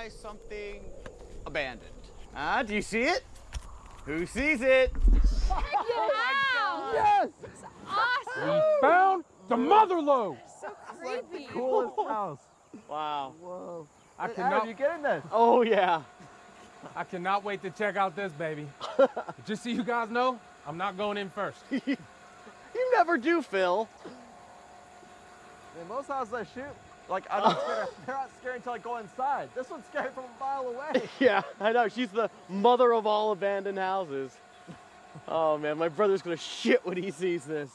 I spy something abandoned. Ah, do you see it? Who sees it? Yes! We found the mother lode. Creepy. Coolest house. Wow. Whoa. I Adam, cannot, you getting this? Oh yeah. I cannot wait to check out this baby. Just so you guys know, I'm not going in first. You never do, Phil. Man, most houses I shoot, like I'm not scared. They're not scary until I go inside. This one's scary from a mile away. Yeah, I know. She's the mother of all abandoned houses. Oh man, my brother's gonna shit when he sees this.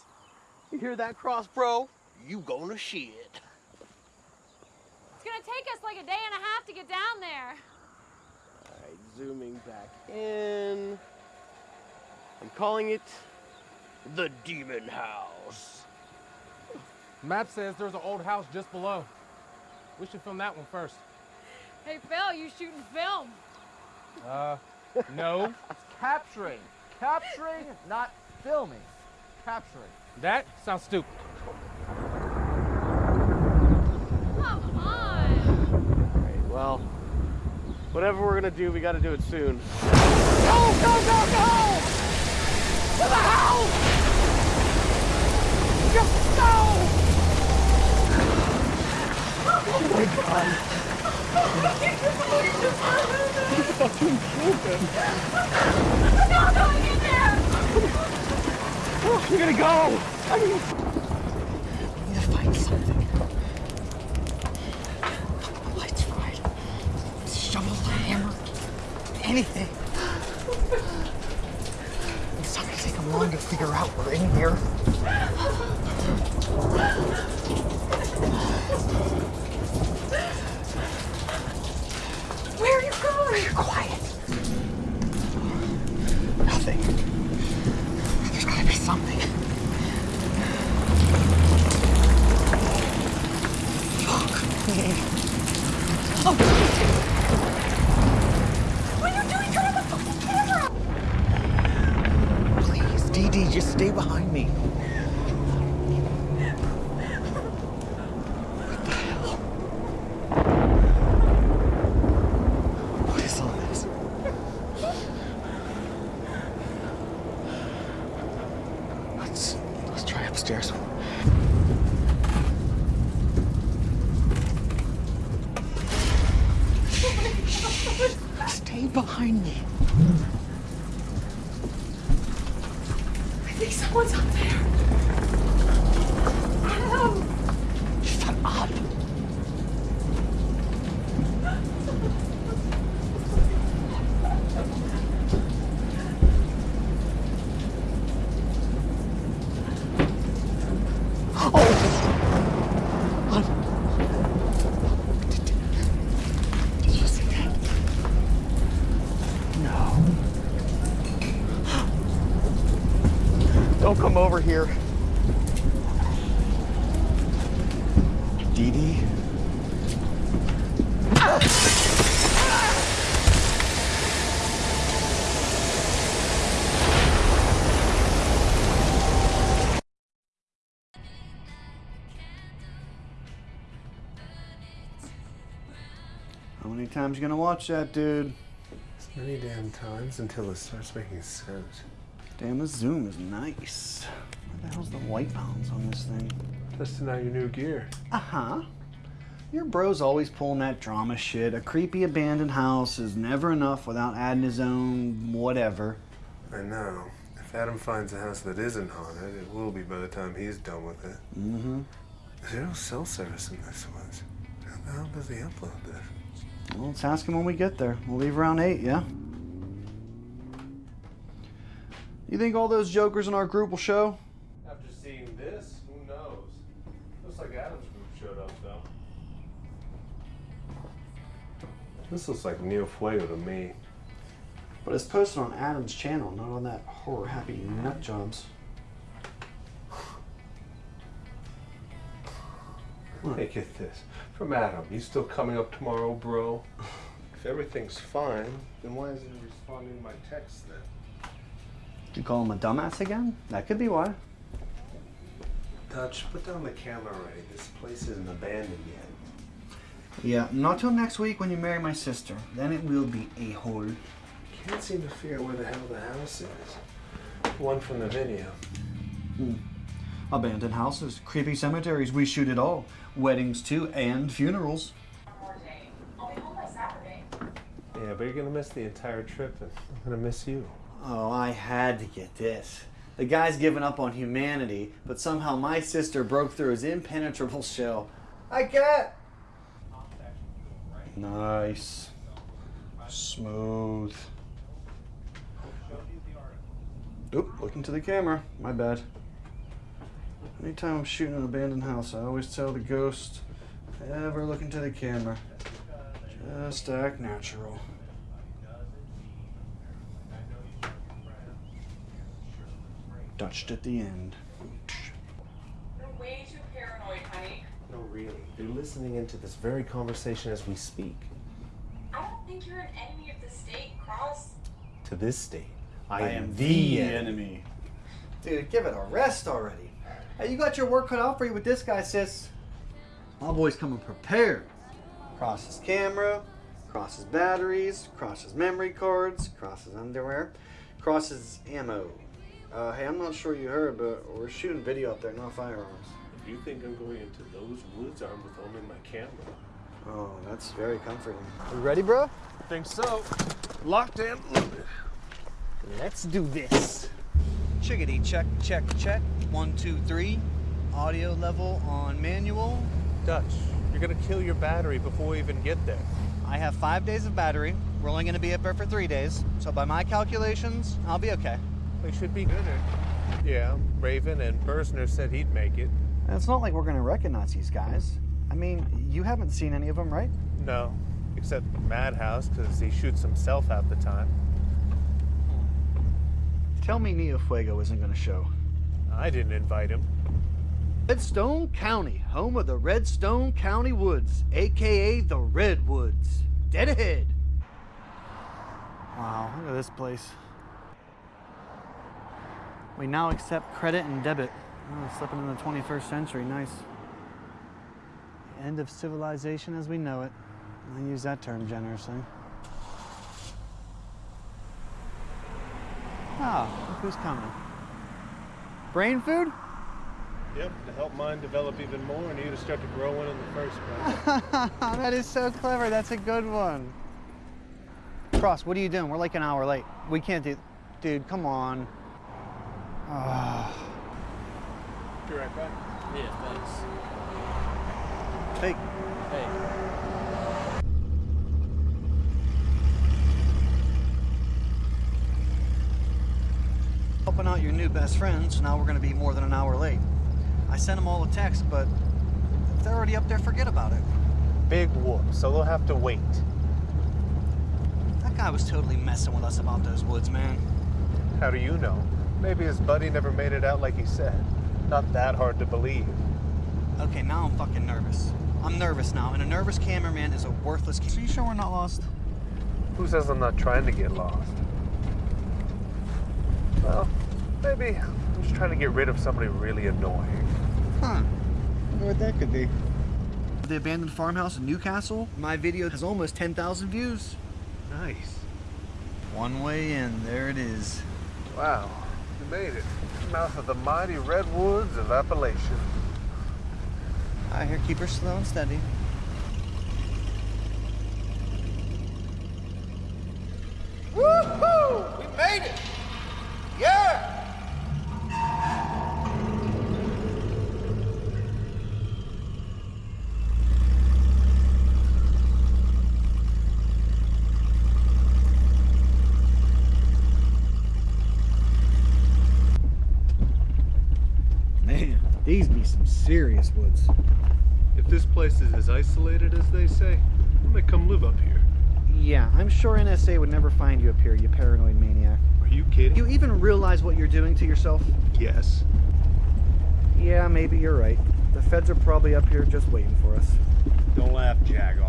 You hear that, Cross Bro? You gonna shit. It's gonna take us like a day and a half to get down there. All right, zooming back in. I'm calling it the Demon House. Map says there's an old house just below. We should film that one first. Hey Phil, you shooting film? Uh, no. It's capturing. Capturing, not filming. Capturing. That sounds stupid. Come on. All right, well, whatever we're gonna do, we gotta do it soon. Go, go, go, go! To the house! Just go! We're gonna go! We need to find something. Lights fried. Shovel, hammer, anything. It's not gonna take them long to figure out we're in here. Where are you going? You're Quiet. Nothing. There's gotta be something. Oh, what are you doing? Turn on the fucking camera! Please, Dee Dee, just stay behind me. What the hell? What is all this? Let's let's try upstairs. Stay behind me. I think someone's up there. Adam! Shut up. Did you see that? No. Don't come over here. Dee Dee? How many times you gonna watch that, dude? As many damn times until it starts making sense. Damn, this zoom is nice. Where the white balance on this thing? Testing out your new gear. Uh-huh. Your bro's always pulling that drama shit. A creepy abandoned house is never enough without adding his own whatever. I know. If Adam finds a house that isn't haunted, it will be by the time he's done with it. Mm-hmm. There's no cell service in this one. How the hell does he upload this? Well, let's ask him when we get there. We'll leave around 8, yeah? You think all those jokers in our group will show? After seeing this, who knows? Looks like Adam's group showed up, though. This looks like Neo Fuego to me. But it's posted on Adam's channel, not on that horror happy nut jobs. Hey, get this. From Adam. You still coming up tomorrow, bro? If everything's fine, then why isn't he responding to my text then? You call him a dumbass again? That could be why. Dutch, put down the camera already. This place isn't abandoned yet. Yeah, not till next week when you marry my sister. Then it will be a hole. Can't seem to figure out where the hell the house is. One from the video. Hmm. Abandoned houses, creepy cemeteries, we shoot it all. Weddings too, and funerals. I'll be home by Saturday. Yeah, but you're gonna miss the entire trip, and I'm gonna miss you. Oh, I had to get this. The guy's given up on humanity, but somehow my sister broke through his impenetrable shell. I get. Nice. Smooth. Oop, looking to the camera. My bad. Anytime I'm shooting an abandoned house, I always tell the ghost, ever look into the camera. Just act natural. Dutched at the end. You're way too paranoid, honey. No, really. They're listening into this very conversation as we speak. I don't think you're an enemy of the state, Cross. To this state, I, I am the enemy. Dude, give it a rest already. Hey, you got your work cut out for you with this guy, sis. My boy's coming prepared. Cross his camera, cross his batteries, cross his memory cards, cross his underwear, cross his ammo. Uh, hey, I'm not sure you heard, but we're shooting video up there, not firearms. If you think I'm going into those woods armed with only my camera, Oh, that's very comforting. You ready, bro? think so. Locked and loaded. Let's do this. Chickadee, check, check, check. One, two, three. Audio level on manual. Dutch, you're gonna kill your battery before we even get there. I have five days of battery. We're only going to be up there for three days. So, by my calculations, I'll be okay. We should be good. Yeah, Raven and Bursner said he'd make it. And it's not like we're going to recognize these guys. I mean, you haven't seen any of them, right? No, except Madhouse, because he shoots himself half the time. Tell me Neo Fuego isn't going to show. I didn't invite him. Redstone County, home of the Redstone County Woods, aka the Redwoods. Dead ahead. Wow, look at this place. We now accept credit and debit. Oh, slipping in the 21st century, nice. End of civilization as we know it. I use that term generously. Ah, look who's coming. Brain food? Yep, to help mine develop even more, and you to start to grow one in the first place. that is so clever. That's a good one. Cross, what are you doing? We're like an hour late. We can't do. Dude, come on. Ah. Be right back. Yeah, thanks. Hey, Hey. helping out your new best friends. now we're gonna be more than an hour late. I sent them all a text, but if they're already up there, forget about it. Big whoop, so they'll have to wait. That guy was totally messing with us about those woods, man. How do you know? Maybe his buddy never made it out like he said. Not that hard to believe. Okay, now I'm fucking nervous. I'm nervous now, and a nervous cameraman is a worthless. Ca- so you sure we're not lost? Who says I'm not trying to get lost? Well, maybe I'm just trying to get rid of somebody really annoying. Huh. Wonder what that could be. The abandoned farmhouse in Newcastle. My video has almost 10,000 views. Nice. One way in, there it is. Wow, you made it. Mouth of the mighty redwoods of Appalachia. I hear keep her slow and steady. Woohoo! We made it! Yeah! Man, these be some serious woods. If this place is as isolated as they say, I might come live up here. Yeah, I'm sure NSA would never find you up here, you paranoid maniac. Are you kidding? You even realize what you're doing to yourself? Yes. Yeah, maybe you're right. The feds are probably up here just waiting for us. Don't laugh, jag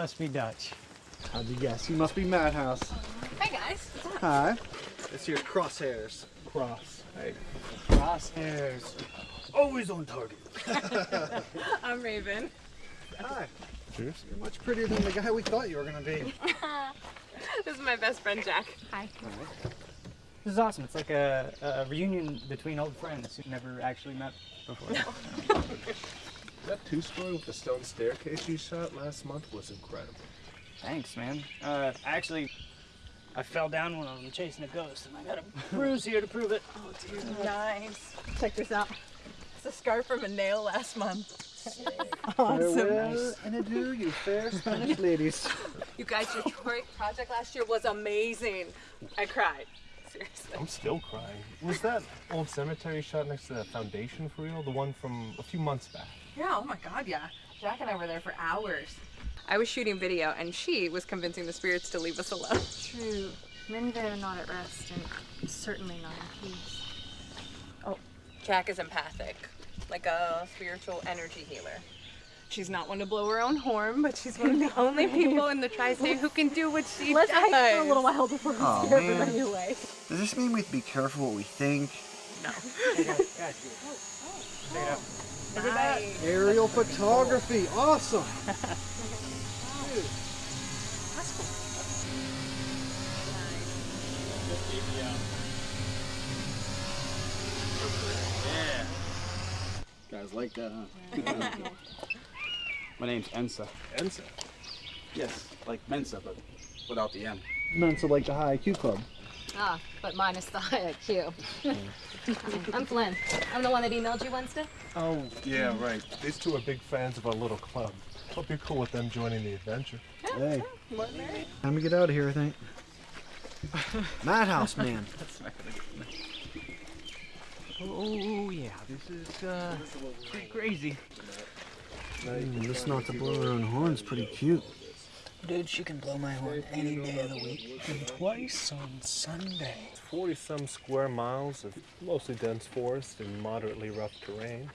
must be Dutch. How'd you guess? You must be Madhouse. Hey guys. Hi. It's your crosshairs. Cross. Hey. Crosshairs. Always on target. I'm Raven. Hi. Cheers. You're much prettier than the guy we thought you were gonna be. this is my best friend Jack. Hi. This is awesome. It's like a, a reunion between old friends who never actually met before. That two story with the stone staircase you shot last month was incredible. Thanks, man. Uh, actually, I fell down one of them chasing a ghost, and I got a bruise here to prove it. Oh, dear. Nice. Check this out. It's a scar from a nail last month. Farewell and adieu, you fair Spanish ladies. You guys, your Detroit project last year was amazing. I cried. Seriously. I'm still crying. Was that old cemetery shot next to that foundation for real? The one from a few months back? Yeah, oh my god, yeah. Jack and I were there for hours. I was shooting video and she was convincing the spirits to leave us alone. True. Men there are not at rest and certainly not in peace. Oh, Jack is empathic, like a spiritual energy healer. She's not one to blow her own horn, but she's one of the only people in the tri-state who can do what she Let's does. hike for a little while before we Oh, scare man. everybody away. Does this mean we have to be careful what we think? Nice. Aerial photography, awesome. Guys like that, huh? My name's Ensa. Ensa. Yes, like Mensa, but without the M. Mensa like the high IQ club. Ah, but minus the high IQ. I'm Flynn. I'm the one that emailed you Wednesday. Oh, yeah, right. These two are big fans of our little club. Hope you're cool with them joining the adventure. Hey, time to get out of here, I think. Madhouse man. Oh, yeah, this is uh, pretty crazy. Mm, this not to blow her own horn's pretty cute. Dude, she can blow my horn any day of the week. And twice on Sunday. 40 some square miles of mostly dense forest and moderately rough terrain.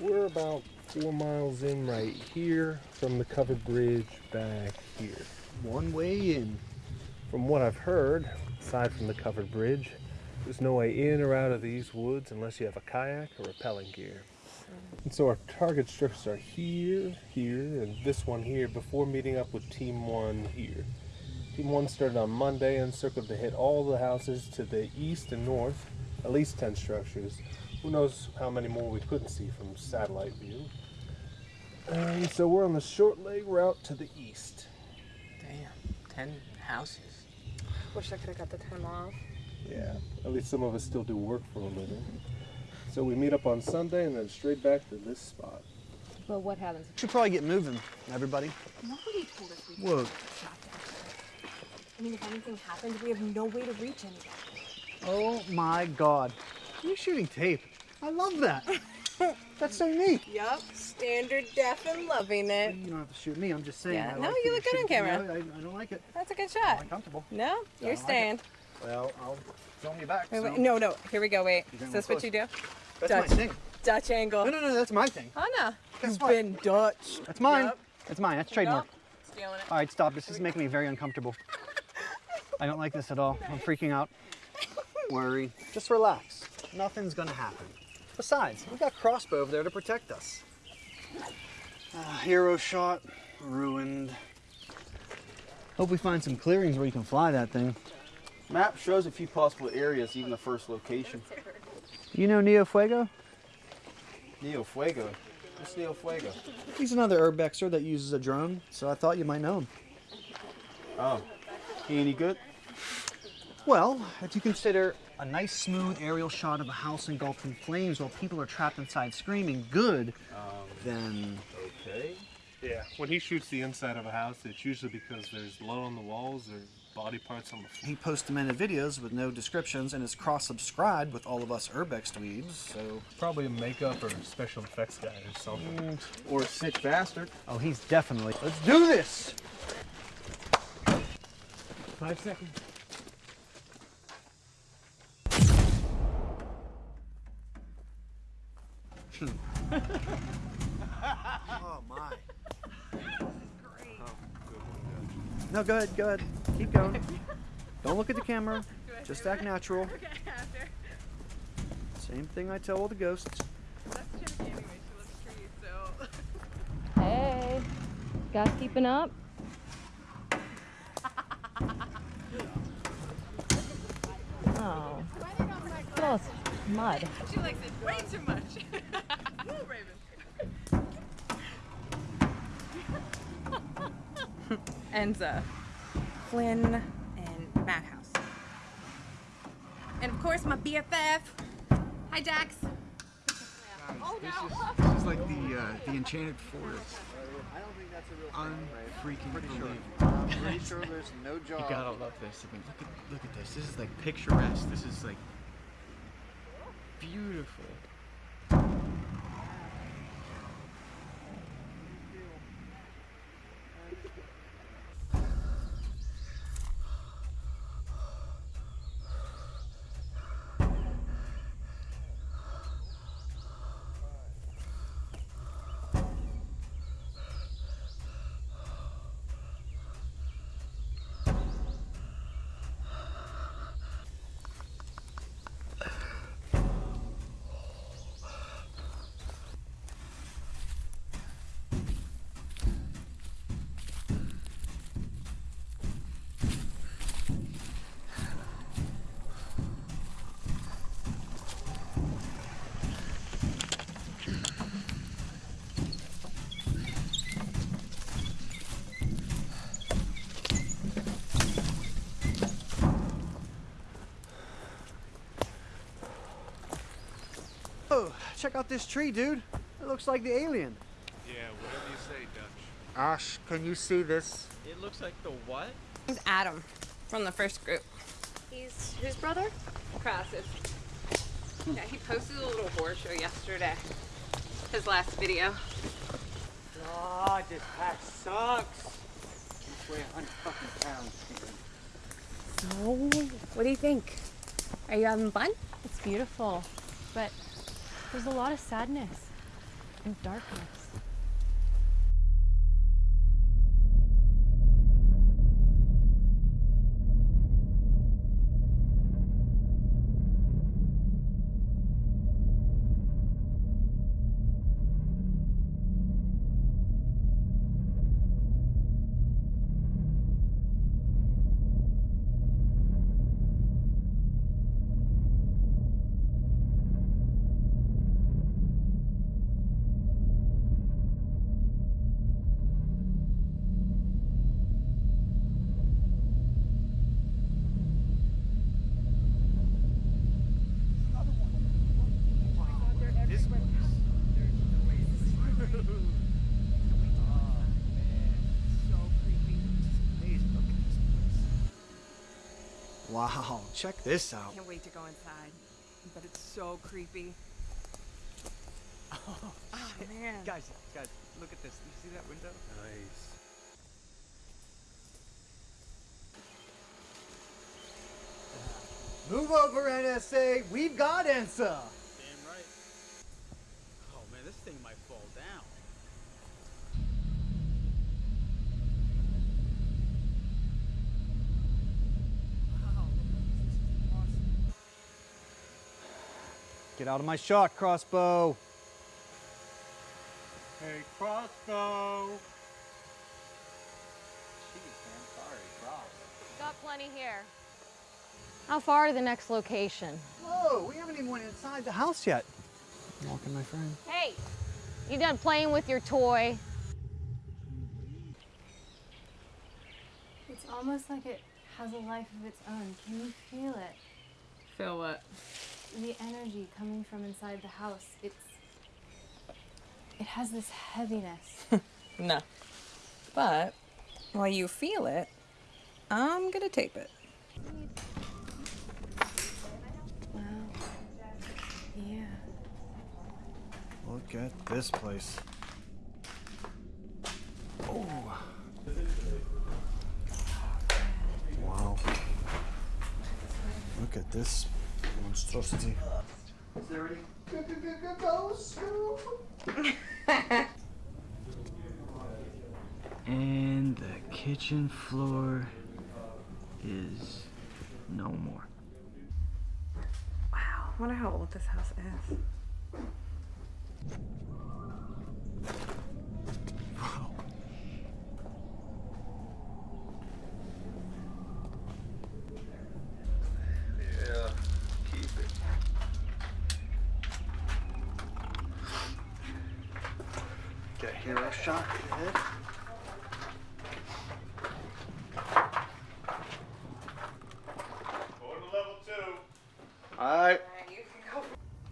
We're about four miles in right here from the covered bridge back here. One way in. From what I've heard, aside from the covered bridge, there's no way in or out of these woods unless you have a kayak or rappelling gear. And so our target strips are here, here, and this one here before meeting up with Team 1 here. Team 1 started on Monday and circled to hit all the houses to the east and north, at least 10 structures. Who knows how many more we couldn't see from satellite view. And so we're on the short leg route to the east. Damn, 10 houses. Wish I could have got the time off. Yeah, at least some of us still do work for a living. So we meet up on Sunday and then straight back to this spot. But what happens? Should probably get moving, everybody. Nobody told us we Whoa. I mean, if anything happened, we have no way to reach anybody. Oh my god. You're shooting tape. I love that. That's so neat. Yup, standard def and loving it. You don't have to shoot me. I'm just saying. Yeah, I no, like you look good on camera. I, I don't like it. That's a good I'm shot. uncomfortable. No, you're like it. staying. Well, I'll film you back. Wait, so- wait, no, no. Here we go. Wait. Is this what you do? That's Dutch. my thing. Dutch angle. No, no, no, that's my thing. Oh no. Guess You've been Dutch. That's mine. Yep. That's mine. That's trademark. Nope. Stealing it. All right, stop. This is making me very uncomfortable. I don't like this at all. I'm freaking out. Worry. Just relax. Nothing's gonna happen. Besides, we got crossbow over there to protect us. Ah, hero shot, ruined. Hope we find some clearings where you can fly that thing. Map shows a few possible areas, even the first location. You know Neo Fuego? Neo Fuego. What's Neo Fuego? He's another urbexer that uses a drone, so I thought you might know him. Oh, he any good? Well, if you consider a nice smooth aerial shot of a house engulfed in flames while people are trapped inside screaming good, then Okay. Yeah, when he shoots the inside of a house, it's usually because there's blood on the walls or body parts on the floor. He posts them in videos with no descriptions and is cross-subscribed with all of us Urbex dweebs, so... Probably a makeup or special effects guy or something. Mm, or a sick bastard. Oh, he's definitely... Let's do this! Five seconds. Oh, my. No, go ahead, go ahead. Keep going. Don't look at the camera. Just act natural. Same thing I tell all the ghosts. Hey, guys keeping up? Oh, oh, it's mud. She likes it way too much. Woo, Raven. Ensa, Flynn, and Madhouse. And of course, my BFF. Hi, Jax. Oh no! This is like the uh, the Enchanted Forest. I don't think that's a real Unfreaking Pretty sure. believable. Pretty sure there's no job. You gotta love this. I mean, look at look at this. This is like picturesque. This is like beautiful. Oh, check out this tree, dude. It looks like the alien. Yeah, whatever you say, Dutch. Ash, can you see this? It looks like the what? He's Adam from the first group. He's whose brother? Cross's. Yeah, he posted a little horror show yesterday. His last video. God, this pack sucks. I weigh 100 fucking pounds. So, what do you think? Are you having fun? It's beautiful, but there's a lot of sadness and darkness. Check this out. Can't wait to go inside. But it's so creepy. Oh, man. Guys, guys, look at this. You see that window? Nice. Move over, NSA. We've got Ensa. Get out of my shot, crossbow. Hey, crossbow. Got plenty here. How far to the next location? Whoa, we haven't even went inside the house yet. Walking, my friend. Hey, you done playing with your toy? It's almost like it has a life of its own. Can you feel it? Feel what? The energy coming from inside the house. It's. It has this heaviness. No. But while you feel it, I'm gonna tape it. Wow. Yeah. Look at this place. Oh. Wow. Look at this monstrosity. Is there any ghosts? And the kitchen floor is no more. Wow, I wonder how old this house is. Yeah, keep it. Get a hero shot. Good. All right.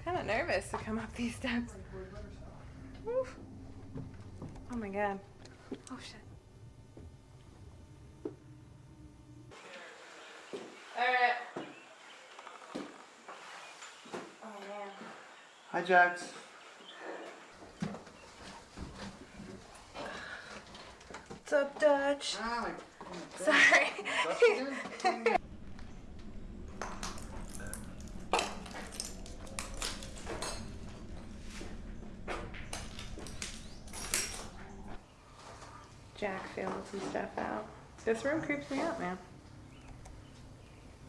Kind of nervous to come up these steps. Oof. Oh my god. Oh shit. Alright. Oh man. Hi, Jax. What's up, Dutch? Ah, Sorry. Jack feeling some stuff out. This room creeps me out, man.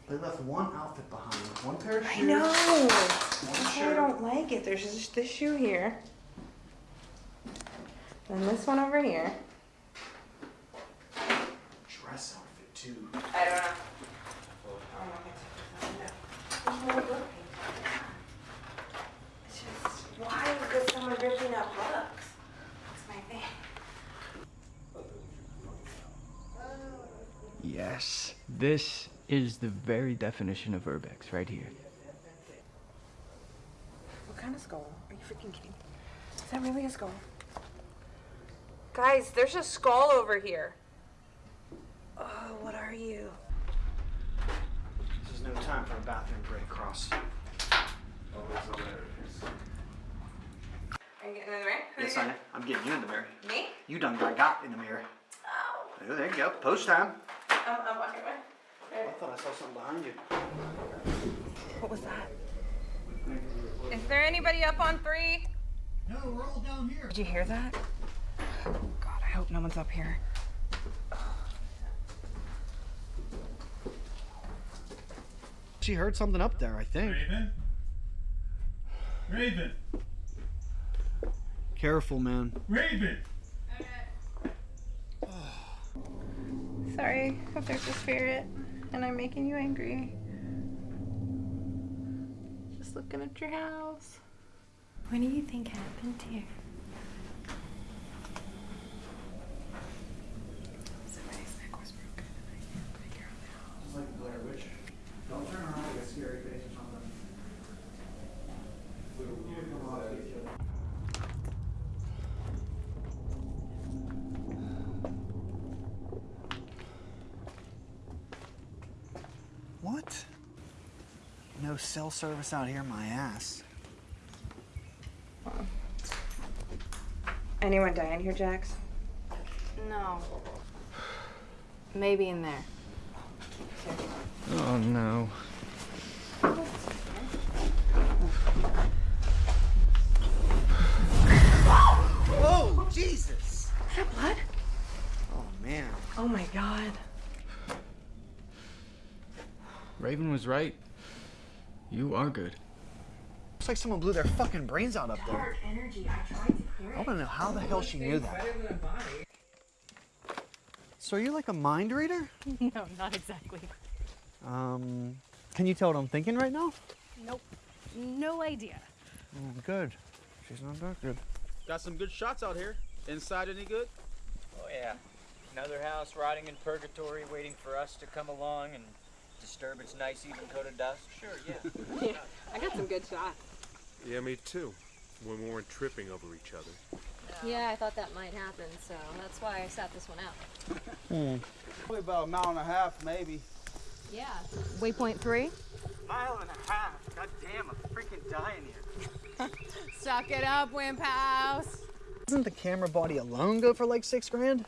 They left one outfit behind. One pair of shoes. I know. One That's why I don't like it. There's just this shoe here. And this one over here. Dress outfit too. I don't know. It's just, why is someone ripping up books? That's my thing. Yes, this is the very definition of urbex right here. What kind of skull? Are you freaking kidding? Is that really a skull? Guys, there's a skull over here. Oh, what are you? This is no time for a bathroom break, Cross. Are you getting in the mirror? Yes, I am. I'm getting you in the mirror. Me? You done got, got in the mirror. Oh, oh there you go. Post time. I'm, I'm walking away. I thought I saw something behind you. What was that? Is there anybody up on three? No, we're all down here. Did you hear that? Oh, God, I hope no one's up here. She heard something up there, I think. Raven? Raven! Careful, man. Raven! Sorry if there's a spirit and I'm making you angry. Just looking at your house. What do you think happened here? Somebody's neck was broken and I can't figure out how. It's like Blair Witch. Don't turn around like a scary face or something. What? No cell service out here, my ass. Anyone die in here, Jax? No. Maybe in there. Oh no. Whoa, Jesus! Is that blood? Oh, man. Oh my god. Raven was right. You are good. Looks like someone blew their fucking brains out up there. I tried to I want to know how the hell she knew that. So are you like a mind reader? no, not exactly. Um, can you tell what I'm thinking right now? Nope. No idea. Oh, good. She's not that good. Got some good shots out here. Inside any good? Oh yeah. Another house rotting in purgatory waiting for us to come along and disturb its nice even coat of dust? Sure, yeah. yeah, I got some good shots. Yeah, me too. When we weren't tripping over each other. Yeah, I thought that might happen, so that's why I sat this one out. Hmm. Probably about a mile and a half, maybe. Yeah. Waypoint three? Mile and a half. God damn, I'm freaking dying here. Suck it up, Wimp House. Doesn't the camera body alone go for like six grand?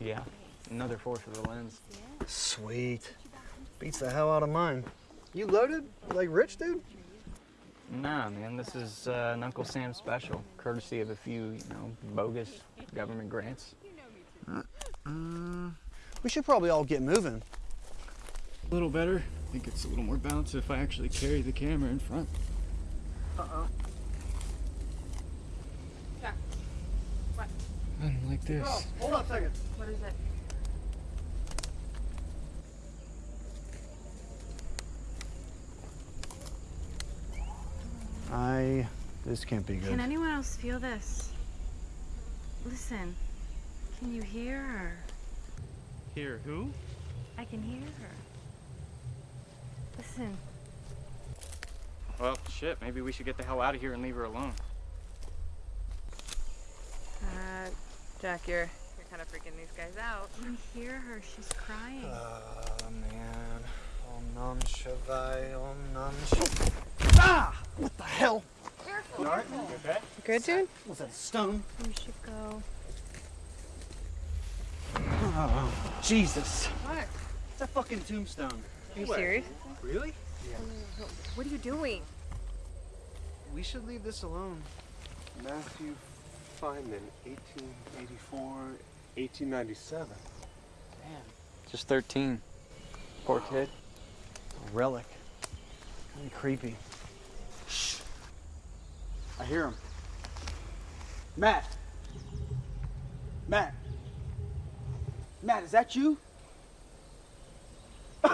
Yeah, another four for the lens. Yeah. Sweet. Beats the hell out of mine. You loaded? Like rich, dude? Nah, man, this is uh, an Uncle Sam special, courtesy of a few, you know, bogus government grants. Uh, we should probably all get moving. A little better. I think it's a little more balanced if I actually carry the camera in front. Uh-oh. Jack. What? I don't like this. hold on a second. What is it? I. This can't be good. Can anyone else feel this? Listen. Can you hear her? Hear who? I can hear her. Listen. Well, shit, maybe we should get the hell out of here and leave her alone. Uh, Jack, you're you're kind of freaking these guys out. Can you hear her? She's crying. Oh man. Om Nam Shivai, Om Nam Shivai. Ah! What the hell? Careful. You alright? okay? Good, dude? Was that a stone? We should go. Oh, Jesus. What? It's a fucking tombstone. Are you serious? Really? Yeah. What are you doing? We should leave this alone. Matthew Feynman, 1884, 1897. Damn. Just 13. Poor kid. A relic. Kind of creepy. Shh. I hear him. Matt. Matt. Matt, is that you?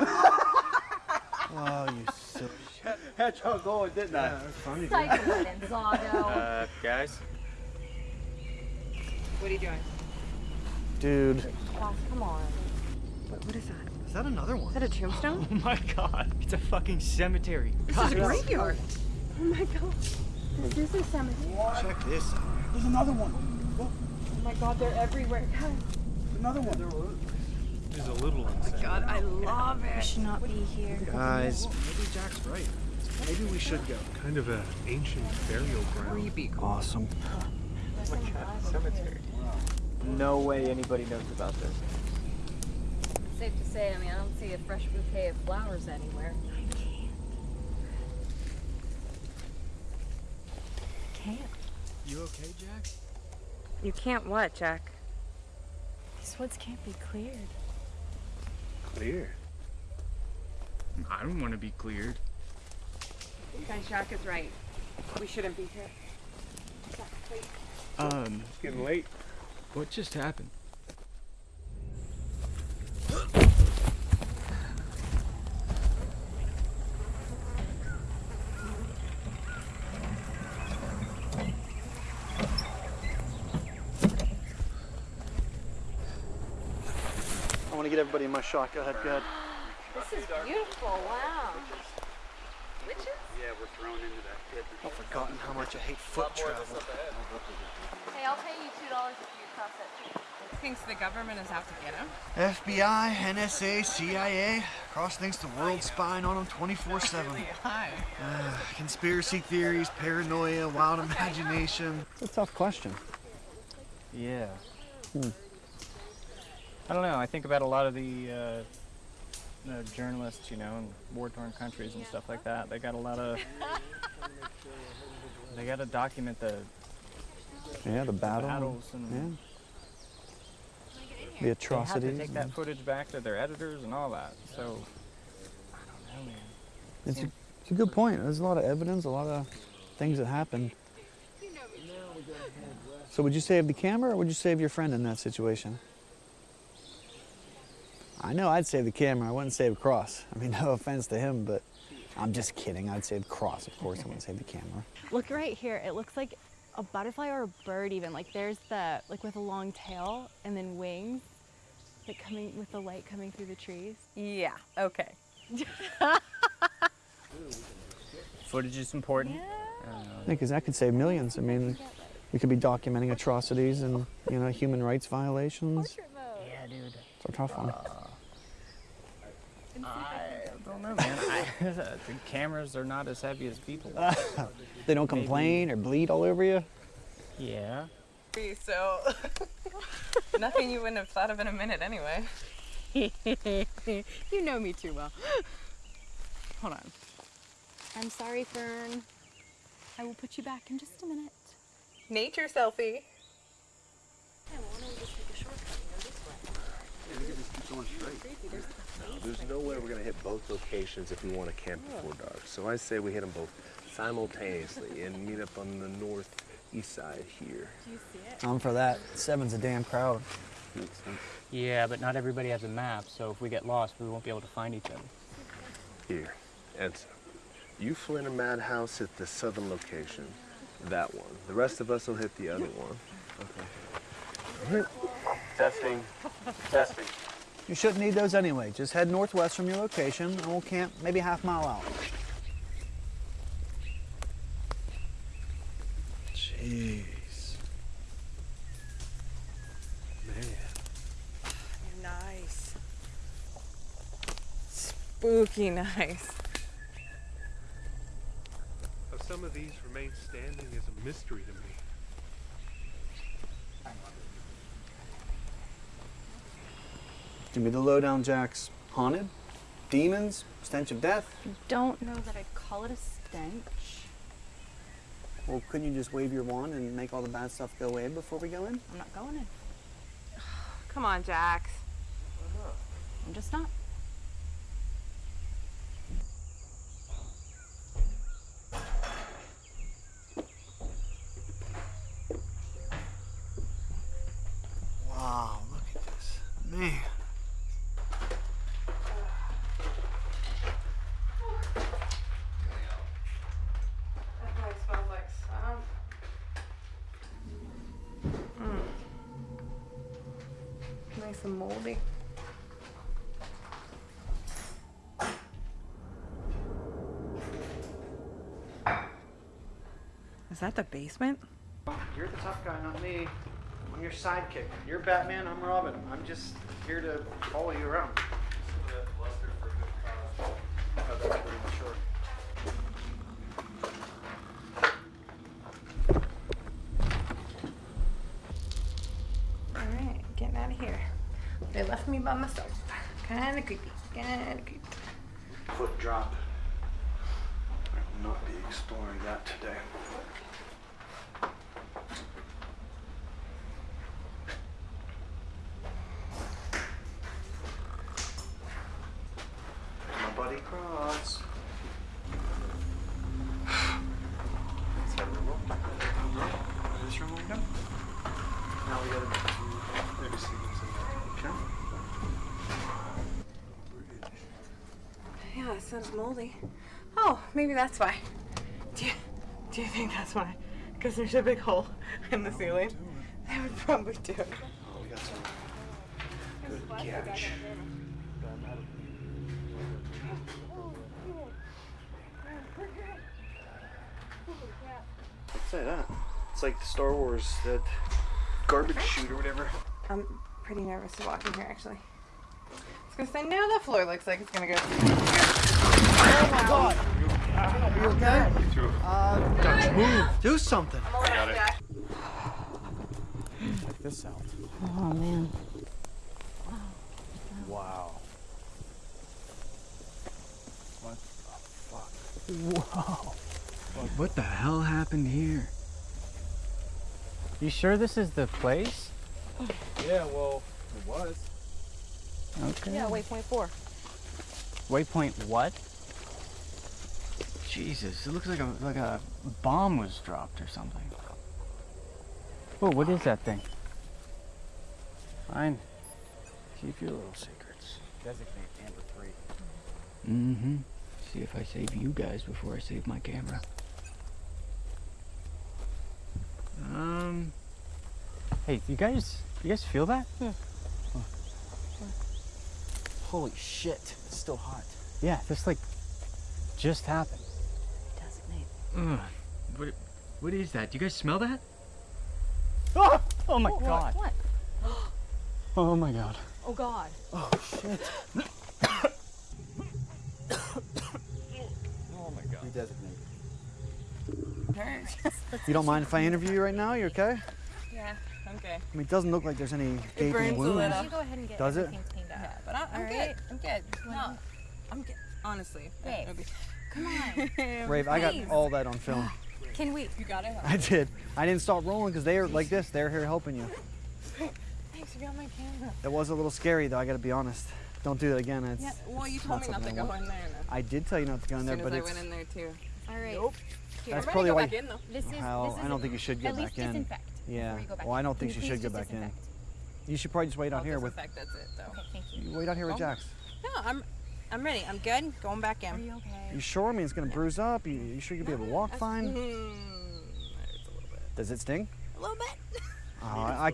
Oh, you silly shit. Had y'all going, didn't I? Yeah, that's funny, dude. Cycle it, Gonzago. Uh, guys? What are you doing? Dude. Ross, come on. What, what is that? Is that another one? Is that a tombstone? Oh my god, it's a fucking cemetery. This is a graveyard. Oh my god. This is a cemetery. Check this out. There's another one. Oh my god, they're everywhere. Guys. Another one. There's a little one. Oh God, I love it. We should not be here. Guys, maybe Jack's right. Maybe we should go. Kind of an ancient burial ground. Creepy. Awesome. Oh my god, cemetery. No way anybody knows about this. Safe to say, I mean, I don't see a fresh bouquet of flowers anywhere. I can't. Can't. You okay, Jack? You can't what, Jack? These woods can't be cleared. Clear. I don't want to be cleared. Guys, Jack is right. We shouldn't be here. Um, It's getting late. what just happened? I want to get everybody in my shot. Go ahead, go ahead. This is beautiful. Wow. Witches? Yeah, we're thrown into that pit. I've forgotten how much I hate foot travel. Hey, I'll pay you two dollars if you cross that too. Thinks the government is out to get him. FBI, NSA, CIA, Cross thinks the world's spying on them 24 7. Hi. Conspiracy theories, paranoia, wild imagination. It's a tough question. Yeah. Hmm. I don't know. I think about a lot of the, uh, the journalists, you know, in war-torn countries and stuff like that. They got a lot of. they got to document the Yeah, the battle. battles and. yeah. The They atrocities. have to take that footage back to their editors and all that. So, I don't know, man. It's a, it's a good point. There's a lot of evidence, a lot of things that happened. So would you save the camera or would you save your friend in that situation? I know I'd save the camera. I wouldn't save Cross. I mean, no offense to him, but I'm just kidding. I'd save Cross, of course. I wouldn't save the camera. Look right here. It looks like a butterfly or a bird even. Like there's the like with a long tail and then wings. Like coming with the light coming through the trees. Yeah, okay. Footage is important. Yeah. Uh, Yeah, because that could save millions. I mean, We could be documenting atrocities and you know human rights violations. Yeah, dude. It's a tough one. I don't know, man. I, the cameras are not as heavy as people. so They don't maybe- complain or bleed all over you. Yeah. So, nothing you wouldn't have thought of in a minute anyway. you know me too well. Hold on. I'm sorry, Fern. I will put you back in just a minute. Nature selfie. There's no way we're gonna hit both locations if we want to camp before dark. So I say we hit them both simultaneously and meet up on the northeast side here. I'm for that. Seven's a damn crowd. Yeah, but not everybody has a map, so if we get lost, we won't be able to find each other. Here, Enzo. You, Flynn, and Madhouse hit the southern location. That one. The rest of us will hit the other one. Okay. All right. Testing. Testing. You shouldn't need those anyway. Just head northwest from your location and we'll camp maybe half mile out. Jeez. Man. Nice. Spooky nice. How some of these remain standing is a mystery to me. Give me the lowdown, Jax. Haunted? Demons? Stench of death? Don't know that I'd call it a stench. Well, couldn't you just wave your wand and make all the bad stuff go away before we go in? I'm not going in. Come on, Jax. I'm just not. Wow, look at this. Man. That probably smells like swamp. Nice and moldy. Is that the basement? You're the tough guy, not me. I'm your sidekick. You're Batman, I'm Robin. I'm just here to follow you around. Oh, that's pretty mature. Alright, getting out of here. They left me by myself. Kinda creepy. Kinda creepy. Foot drop. I will not be exploring that today. My buddy Cross. Let's head to the room. This room over done. Now we gotta maybe see what's in there. Okay. Moldy. Oh, maybe that's why. Do you, do you think that's why? Because there's a big hole in the ceiling. That would probably do it. Oh, we got some good cabbage. I'd say that. It's like the Star Wars, that garbage chute or whatever. I'm pretty nervous to walk in here, actually. I was gonna say, no, the floor looks like it's gonna go. Oh my god! Are you okay? Uh, move. Do something. Got it. Check this out. Oh man. Wow. What the fuck? Whoa. What the hell happened here? You sure this is the place? Yeah, well, it was. Okay. Yeah, waypoint four. Waypoint what? Jesus, it looks like a like a bomb was dropped or something. Oh, what is that thing? Fine. Keep your little secrets. Designate Amber 3. Mm-hmm. See if I save you guys before I save my camera. Um. Hey, you guys, you guys feel that? Yeah. Holy shit. It's still hot. Yeah, this like just happened. Designate. Ugh. What? What is that? Do you guys smell that? Oh, oh my What? god. What? Oh my god. Oh God. Oh shit. Oh my god. Redesignate. Alright. You don't mind if I interview you right now? You okay? yeah, I'm okay. I mean, it doesn't look like there's any It gaping burns a wounds. little. You go ahead and get Does it? everything cleaned up. Yeah, but I, I'm All good. I'm good. No, I'm good. Honestly. Babe, It'll be- Come on. Rave, I got all that on film. Can we? You got it. I did. I didn't stop rolling because they are like this. They're here helping you. Thanks, you got my camera. It was a little scary though. I got to be honest. Don't do that again. It's, Yeah, well, you told me not to I go want. in there. No. I did tell you not to go in As there, soon but as it's. I went in there too. All right. Nope. That's I'm probably go why. back in though. This is. well, this I don't think you should go at back least in. disinfect Yeah. before you go back Well, I don't think Can you you should go please back in. You should probably just wait out I'll here with. That's it though. Okay, thank you. You wait out here with Oh. Jax. No, I'm, I'm ready. I'm good. Going back in. Are you okay? You sure? I mean, it's gonna bruise up. You, you sure you'll be able to walk fine? Mm, Does it sting? a little bit. Oh, I,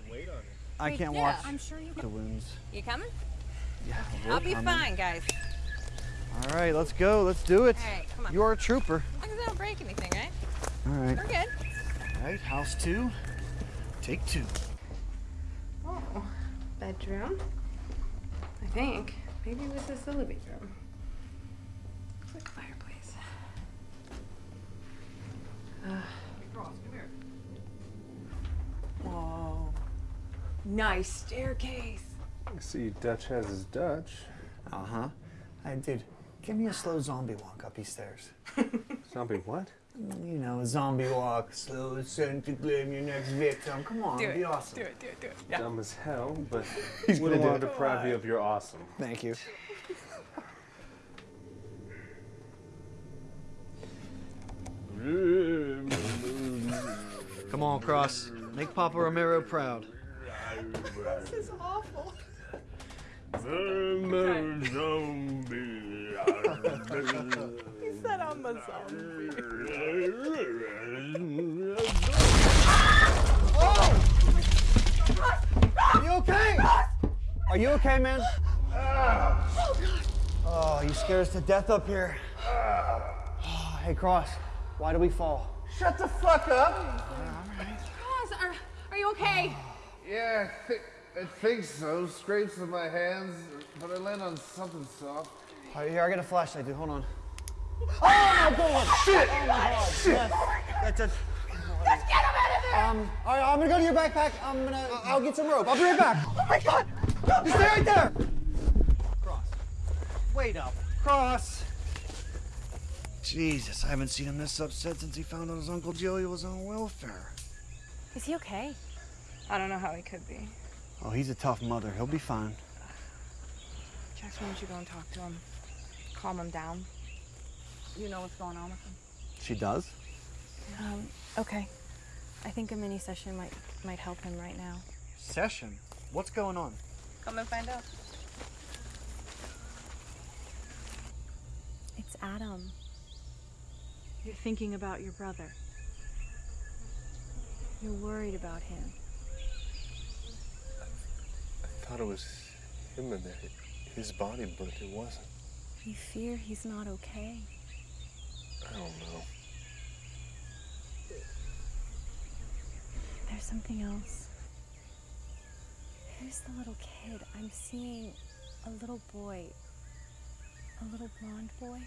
I Wait, can't yeah. watch I'm sure you. the wounds. You coming? Yeah, I'll be coming. fine, guys. All right, let's go. Let's do it. All right, come on. You are a trooper. As long as I don't break anything, right? All right. We're good. All right, house two. Take two. Oh, bedroom. I think. Maybe this is the living room. Looks like a fireplace. Uh, Whoa. Nice staircase. I see Dutch has his Dutch. Uh huh. Hey, dude, give me a slow zombie walk up these stairs. Zombie what? You know, a zombie walk, slow ascent to claim your next victim. Come on, Do be it. awesome. Do it, do it, do it. Yeah. Dumb as hell, but He's wouldn't gonna want do to it. deprive you of your awesome. Thank you. Come on, Cross. Make Papa Romero proud. This is awful. He said I'm a zombie. Are you okay? Are you okay, man? Oh, you scared us to death up here. Oh, hey, Cross, why do we fall? Shut the fuck up! Ross, are, are you okay? Yeah, I, thi- I think so. Scrapes on my hands, but I land on something soft. All right, here, I got a flashlight, dude. Hold on. Oh my god! Shit! Oh my god. Shit! That's a. Let's get him out of there! Um, all right, I'm gonna go to your backpack. I'm gonna. I'll get some rope. I'll be right back. Oh my god! You stay right there. Cross. Wait up. Cross. Jesus, I haven't seen him this upset since he found out his Uncle Joey was on welfare. Is he okay? I don't know how he could be. Oh, he's a tough mother. He'll be fine. Jax, why don't you go and talk to him? Calm him down. You know what's going on with him. She does? Um, okay. I think a mini session might might help him right now. Session? What's going on? Come and find out. It's Adam. You're thinking about your brother. You're worried about him. I thought it was him in there, his body, but it wasn't. You fear he's not okay. I don't know. There's something else. Who's the little kid? I'm seeing a little boy. A little blonde boy.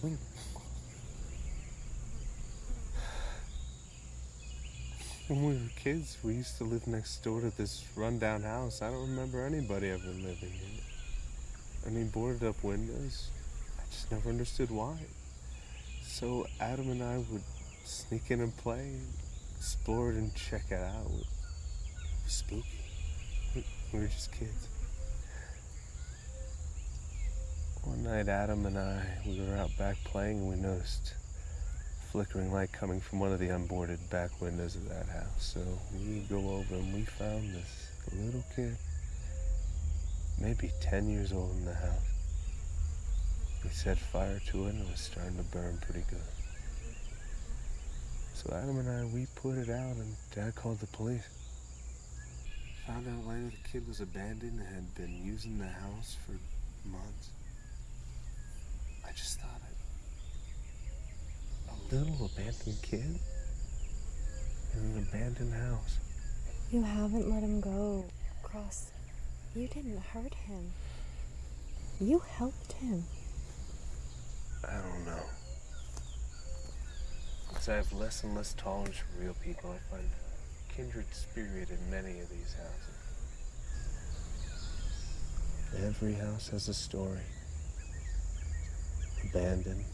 When, when we were kids, we used to live next door to this rundown house. I don't remember anybody ever living in it. I mean, boarded up windows. Just never understood why. So Adam and I would sneak in and play, explore it, and check it out. It was spooky. We- We were just kids. One night, Adam and I, we were out back playing, and we noticed flickering light coming from one of the unboarded back windows of that house. So we go over and we found this little kid, maybe 10 years old in the house. We set fire to it, and it was starting to burn pretty good. So Adam and I, we put it out, and Dad called the police. Found out later the kid was abandoned and had been using the house for months. I just thought it. A little abandoned kid? in an abandoned house. You haven't let him go. Cross, you didn't hurt him. You helped him. I don't know. As I have less and less tolerance for real people, I find kindred spirit in many of these houses. Every house has a story. Abandoned,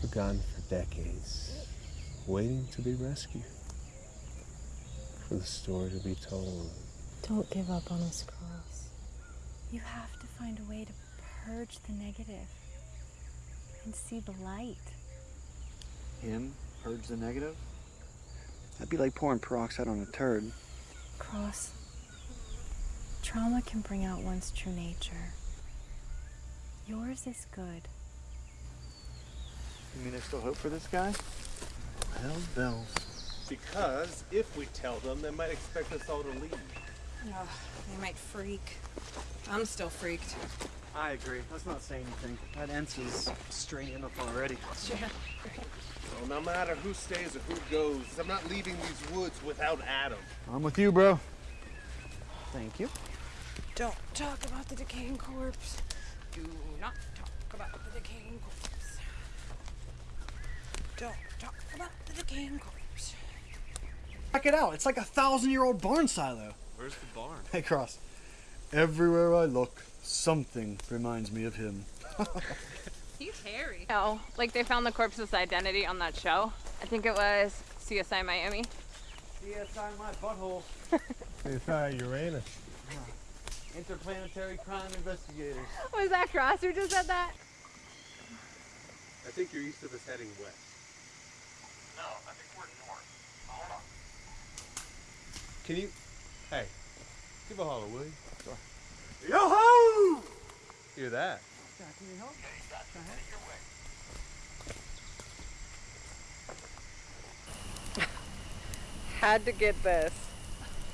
forgotten for decades, waiting to be rescued. For the story to be told. Don't give up on us, Cross. You have to find a way to purge the negative and see the light. Him purge the negative? That'd be like pouring peroxide on a turd. Cross, trauma can bring out one's true nature. Yours is good. You mean there's still hope for this guy? Hell bells. Because if we tell them, they might expect us all to leave. Ugh, they might freak. I'm still freaked. I agree. Let's not say anything. That Ents is straight enough already. Yeah. Well, no matter who stays or who goes, I'm not leaving these woods without Adam. I'm with you, bro. Thank you. Don't talk about the decaying corpse. Do not talk about the decaying corpse. Don't talk about the decaying corpse. Check it out. It's like a thousand year old barn silo. Where's the barn? Hey, Cross. Everywhere I look, something reminds me of him. He's hairy. Oh, like they found the corpse's identity on that show. I think it was CSI Miami. CSI my butthole. It's not Uranus. Interplanetary crime investigators. Was that Cross who just said that? I think you're east of us heading west. No, I think we're north. Hold on. Can you? Hey, give a holler, will you? Yo-ho! Hear that? Can you help? Had to get this.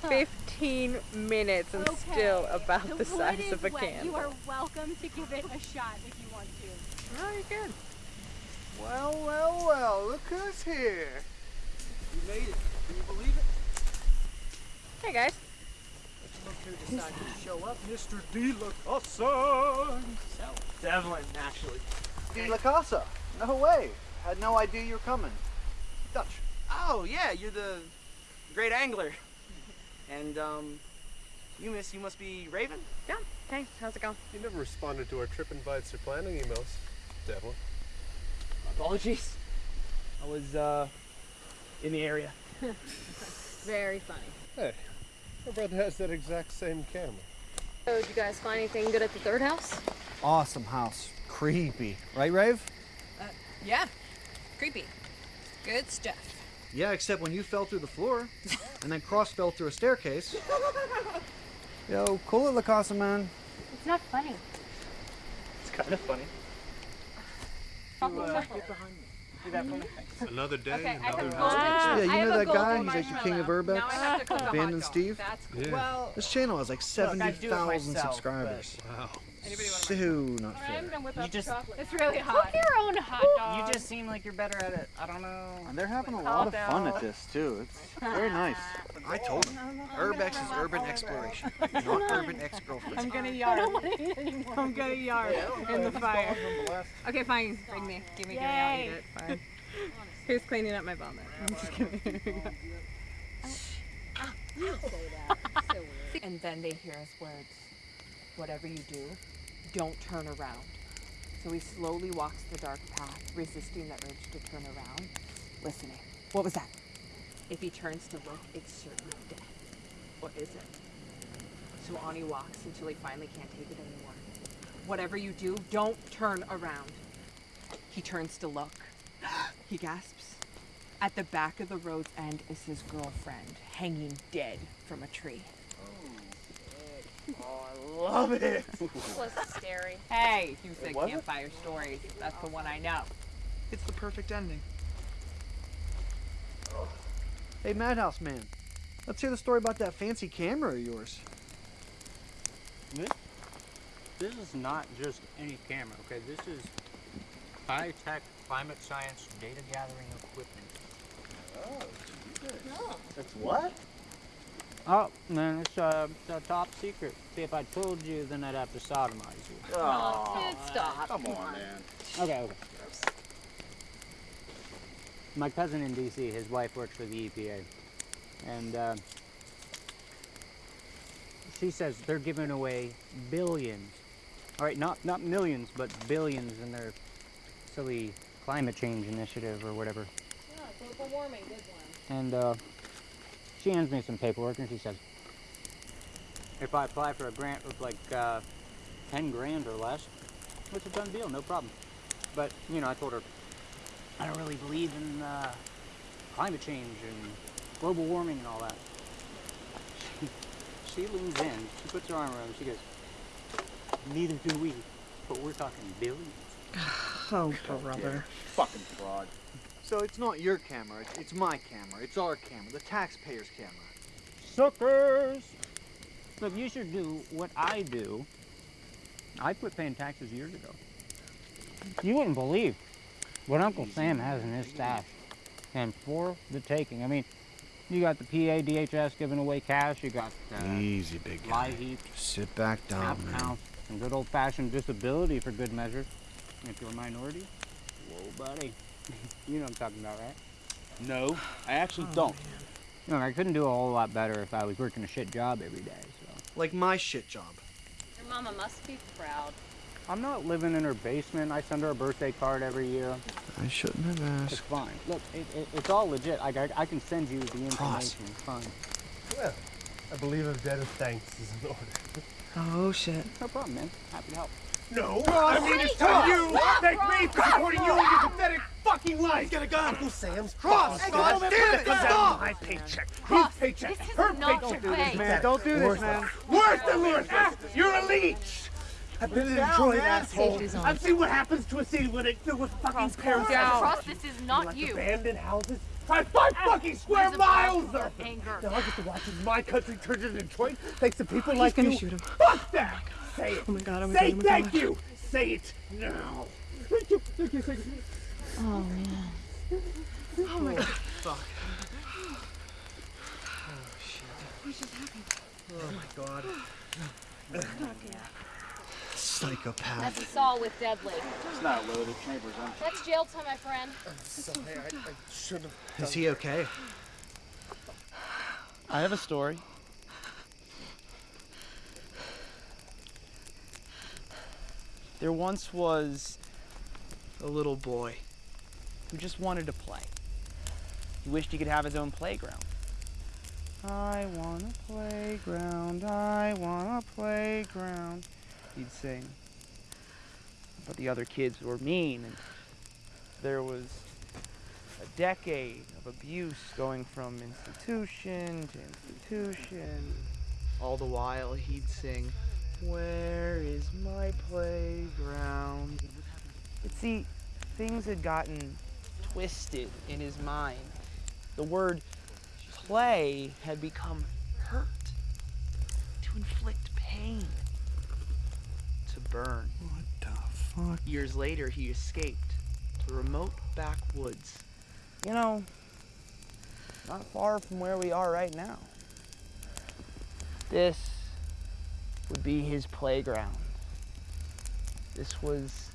15 minutes and still about the, size of a candle. You are welcome to give it a shot if you want to. Oh, you're good. Well, well, well, look who's here. You made it. Can you believe it? Hey guys. Look who decided to show up. Mr. De La Casa. Devlin, actually. De La Casa. No way. Had no idea you were coming. Dutch. Oh, yeah, you're the great angler. And, um, you miss, you must be Raven? Yeah. Hey, how's it going? You never responded to our trip invites or planning emails, Devlin. Apologies. I was, uh, in the area. Very funny. Hey, my brother has that exact same camera. So, did you guys find anything good at the third house? Awesome house. Creepy. Right, Rave? Uh, yeah. Creepy. Good stuff. Yeah, except when you fell through the floor, and then Cross fell through a staircase. Yo, cool it, La Casa, man. It's not funny. It's kind of funny. You, uh, get behind me. Do that for me. Another day, Okay, another have Yeah, you know that guy? He's like the king of. Urbex? Now I have to cook a hot Abandoned. Steve? That's cool. Yeah. Well, This channel has like Look, I do it 70,000 myself, subscribers. Wow. Anybody want So not fair. You just, It's really hot. Cook your own hot dog. you just seem like you're better at it. I don't know. And they're having a lot of fun at this too. It's very nice. I told him. Urbex is urban exploration, not urban ex-girlfriend. I'm gonna yard. I'm gonna yard in the fire. Okay, fine. Bring me. Give me, give me. I'll eat it. Fine. Who's cleaning up my vomit? I'm just kidding. and then they hear us words. Whatever you do, don't turn around. So he slowly walks the dark path, resisting the urge to turn around, listening. What was that? If he turns to look, it's certain death. Or is it? So on he walks until he finally can't take it anymore. Whatever you do, don't turn around. He turns to look. He gasps. At the back of the road's end is his girlfriend, hanging dead from a tree. Oh, I love it. was scary. Hey, you said was it? campfire stories. That's the one I know. It's the perfect ending. Hey, Madhouse Man, let's hear the story about that fancy camera of yours. This, this is not just any camera, okay? This is high-tech climate science data gathering equipment. Oh, oh. That's what? Oh, man, it's, uh, it's a top secret. See, if I told you, then I'd have to sodomize you. Oh, dude, stop. Come on, man. Okay, okay. My cousin in D.C., his wife works for the EPA, and uh, she says they're giving away billions. All right, not not millions, but billions in their silly climate change initiative or whatever. Yeah, global warming, good one. And uh, she hands me some paperwork, and she says, if I apply for a grant with like uh, 10 grand or less, it's a done deal, no problem. But, you know, I told her, I don't really believe in uh, climate change and global warming and all that. She, she leans in, she puts her arm around me, she goes, neither do we, but we're talking billions. Oh, brother. Fucking fraud. So it's not your camera, it's, it's my camera, it's our camera, the taxpayer's camera. Suckers! Look, you should do what I do. I quit paying taxes years ago. You wouldn't believe what Uncle Sam has in his stash. And for the taking. I mean, you got the PA DHS giving away cash, you got uh, Easy, big lie guy. heap, Sit back down, snap man. count, and good old-fashioned disability for good measure. If you're a minority, whoa, buddy. You know what I'm talking about, right? No, I actually oh, don't. Look, I couldn't do a whole lot better if I was working a shit job every day, so. Like my shit job. Your mama must be proud. I'm not living in her basement. I send her a birthday card every year. I shouldn't have asked. It's fine. Look, it, it, it's all legit. I, I, I can send you the Cross. information. It's fine. Well, I believe a debt of thanks is in order. Oh, shit. No problem, man. Happy to help. No, I mean it's to you. Thank me for supporting you in your pathetic fucking life. Get a gun. Uncle Sam's Cross! Hey, God God damn it, comes out stop! of my paycheck. Cross, His paycheck. this is her not paycheck. the way. Man, don't do this, man. Worse than worse. Ah, You're a leech. I've been in Detroit, asshole. I've seen what happens to a city when it's filled with fucking parasites. Cross, this is not like you. abandoned houses. Five, five fucking square miles of of them. anger. Now I get to watch as my country turns into Detroit thanks to people He's like gonna you. shoot him. Fuck that! Say it. Oh my god, oh my Say god, oh thank god. you. Say it now. Thank you. Thank you. Thank you. Oh, man. Oh my god. Fuck. Oh my god. Psychopath. That's a saw with deadly. It's not loaded. Neighbors on. That's jail time, my friend. Sorry, I, I should have. Is he okay? I have a story. There once was a little boy who just wanted to play. He wished he could have his own playground. I want a playground, I want a playground, he'd sing. But the other kids were mean, and there was a decade of abuse going from institution to institution. All the while he'd sing, Where is my playground? But see, things had gotten twisted in his mind. The word play had become hurt, to inflict pain, to burn. What the fuck? Years later, he escaped to remote backwoods. You know, not far from where we are right now. This would be his playground. This was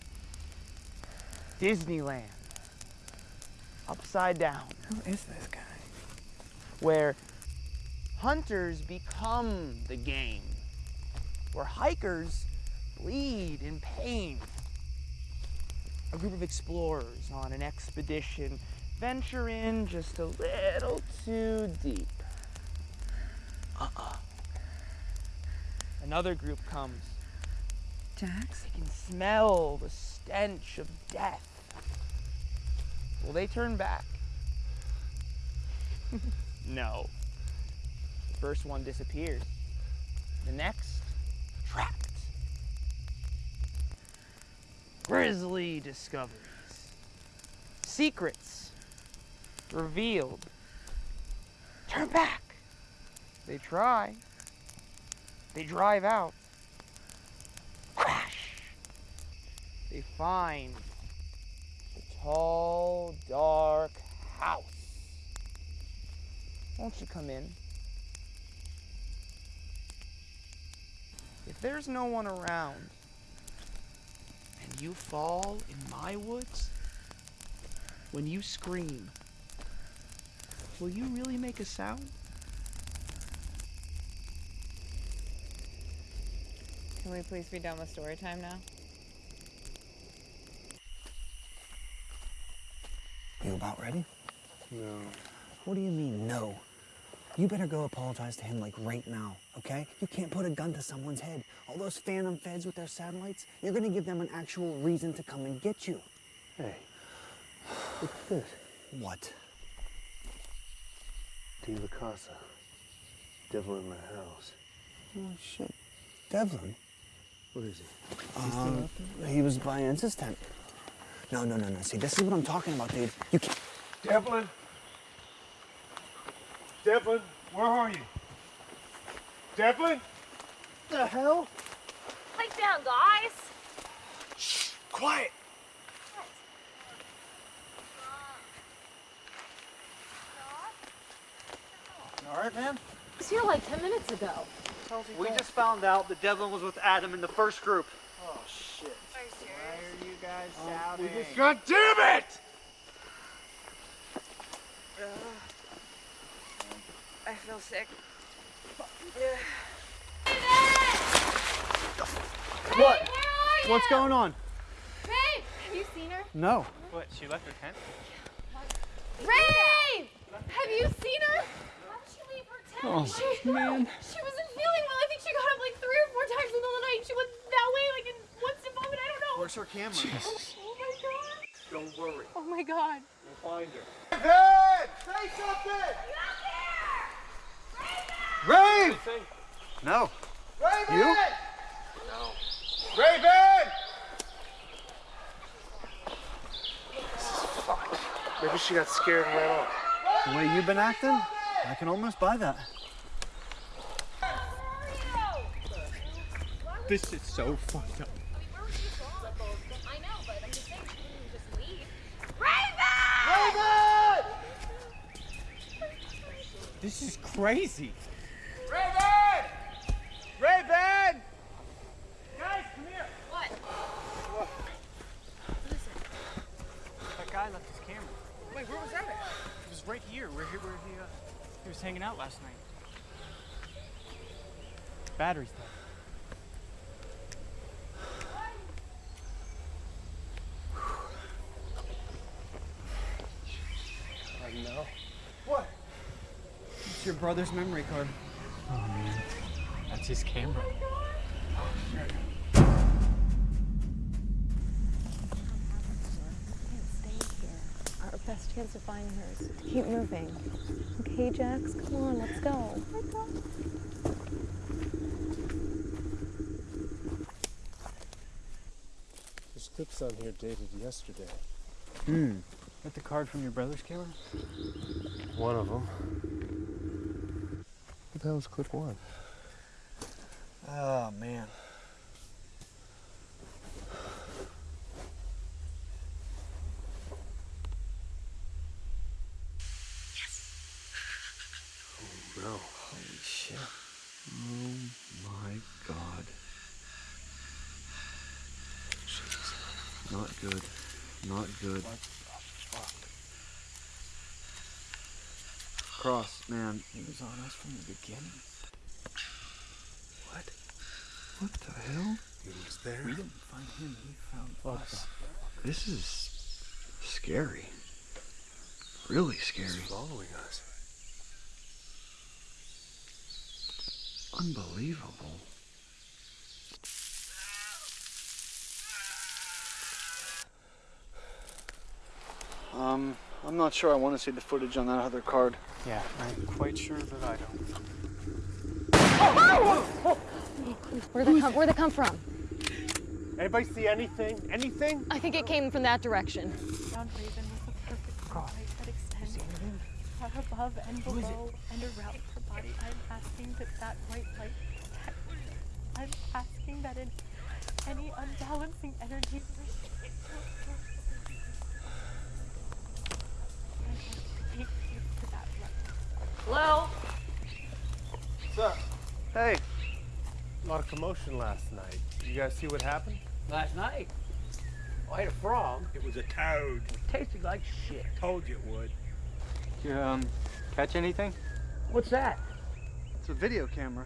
Disneyland. Upside down. Who is this guy? Where hunters become the game. Where hikers bleed in pain. A group of explorers on an expedition venture in just a little too deep. Uh-uh. Another group comes. Jax? They can smell the stench of death. Will they turn back? no. The first one disappears. The next, trapped. Grizzly discoveries. Secrets revealed. Turn back. They try. They drive out. Crash. They find the tall, dark house. Won't you come in? If there's no one around and you fall in my woods, when you scream, will you really make a sound? Can we please be done with story time now? You about ready? No. What do you mean, no? You better go apologize to him like right now, okay? You can't put a gun to someone's head. All those phantom feds with their satellites, you're gonna give them an actual reason to come and get you. Hey, what's this? What? De La Casa. Devil in my house. Oh, shit. Devlin? What is he? Um, he was by Ensa's tent. No, no, no, no. See, this is what I'm talking about, dude. You can't. Devlin? Devlin, where are you? Devlin? The hell? Pipe down, guys. Shh, quiet. All right, man. He was here like 10 minutes ago. We just found out that Devlin was with Adam in the first group. Oh shit. Why are you guys oh, shouting? God damn it! I feel sick. What? What's going on? Babe, have you seen her? No. What, she left her tent? Ray! Have you seen her? Why did she leave her tent? Oh, she, man. She wasn't feeling well. I think she got up like three or four times in the middle of the night. She went that way, like in one step moment. I don't know. Where's her camera? Oh, oh my god. Don't worry. Oh my god. We'll find her. Raven! Say something! Rave! No. Raven! You? No. Raven! This is fucked. Maybe she got scared and ran off. The way you've been acting, I can almost buy that. This is so fucked up. I know, but I'm just saying, she didn't just leave. Raven! This is crazy. Raven! Raven! Guys, come here. What? That guy left his camera. Wait, where was that at? It was right here, where he, where he, uh, he was hanging out last night. Battery's dead. I know. What? It's your brother's memory card. Oh man, that's his camera. Oh, Our best chance of finding her is to keep moving. Okay, Jax, come on, let's go. There's clips on here dated yesterday. Hmm. That the card from your brother's camera? One of them. What the hell is clip one? Oh, man. No. Holy shit. Oh my god. Not good. Not good. Cross, man. He was on us from the beginning. What? What the hell? He was there. We didn't find him, he found us. This is scary. Really scary. He's following us. Unbelievable. Um, I'm not sure I want to see the footage on that other card. Yeah, I'm quite sure that I don't. Where'd they come, where'd they come from? Anybody see anything? Anything? I think it came from that direction. Found Raven with a perfect light that extends far above and below and around her body. I'm asking that that white light protect. I'm asking that in any unbalancing energy. I take you to that light. Hello? What's up? Hey. A lot of commotion last night. You guys see what happened? Last night? I ate a frog. It was a toad. It tasted like shit. Told you it would. Did you, um, catch anything? What's that? It's a video camera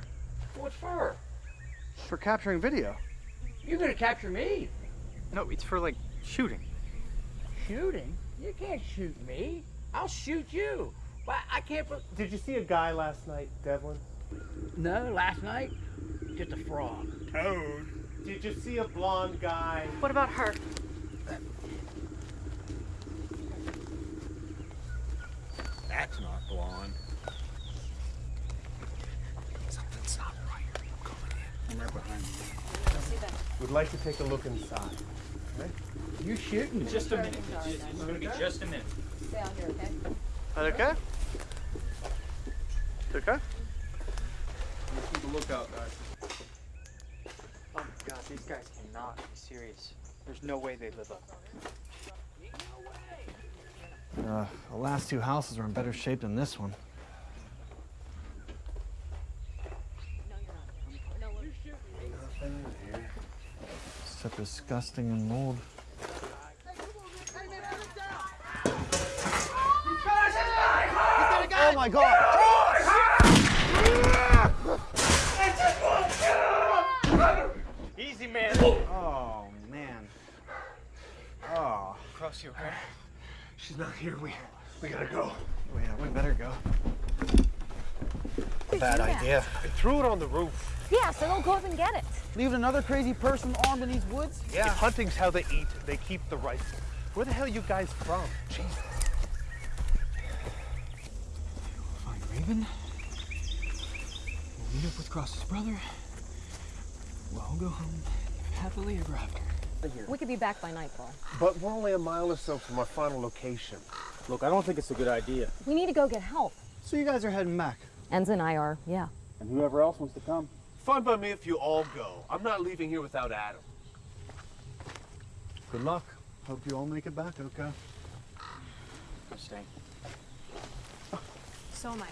What's for? for capturing video. You're gonna capture me. No, it's for, like, shooting. Shooting? You can't shoot me. I'll shoot you. Why, I can't. bel- Did you see a guy last night, Devlin? No, last night, just a frog. Toad. Did you see a blonde guy? What about her? That's not blonde. Something's not right. I'm coming in. I'm right behind you. We'd like to take a look inside. Okay? You shooting? Just a minute. It's, it's gonna be just a minute. Stay out here, okay? That okay? It's okay? Keep a lookout, guys. Oh my god, these guys cannot be serious. There's no way they live up. Uh, the last two houses are in better shape than this one. So disgusting and mold. Oh my god! Easy, man. Oh man. Oh. Cross you, okay? She's not here. We we gotta go. Oh, yeah, we better go. Did Bad you do that? idea. I threw it on the roof. Yeah, so don't go up and get it. Leaving another crazy person armed in these woods? Yeah. If hunting's how they eat, they keep the rifle. Where the hell are you guys from? Jesus. We'll find Raven. We'll meet up with Cross's brother. We'll all go home happily ever after. We could be back by nightfall. But we're only a mile or so from our final location. Look, I don't think it's a good idea. We need to go get help. So you guys are heading back? Enz and I are, yeah. And whoever else wants to come. Fine by me if you all go. I'm not leaving here without Adam. Good luck. Hope you all make it back, okay? I'm staying. So am I.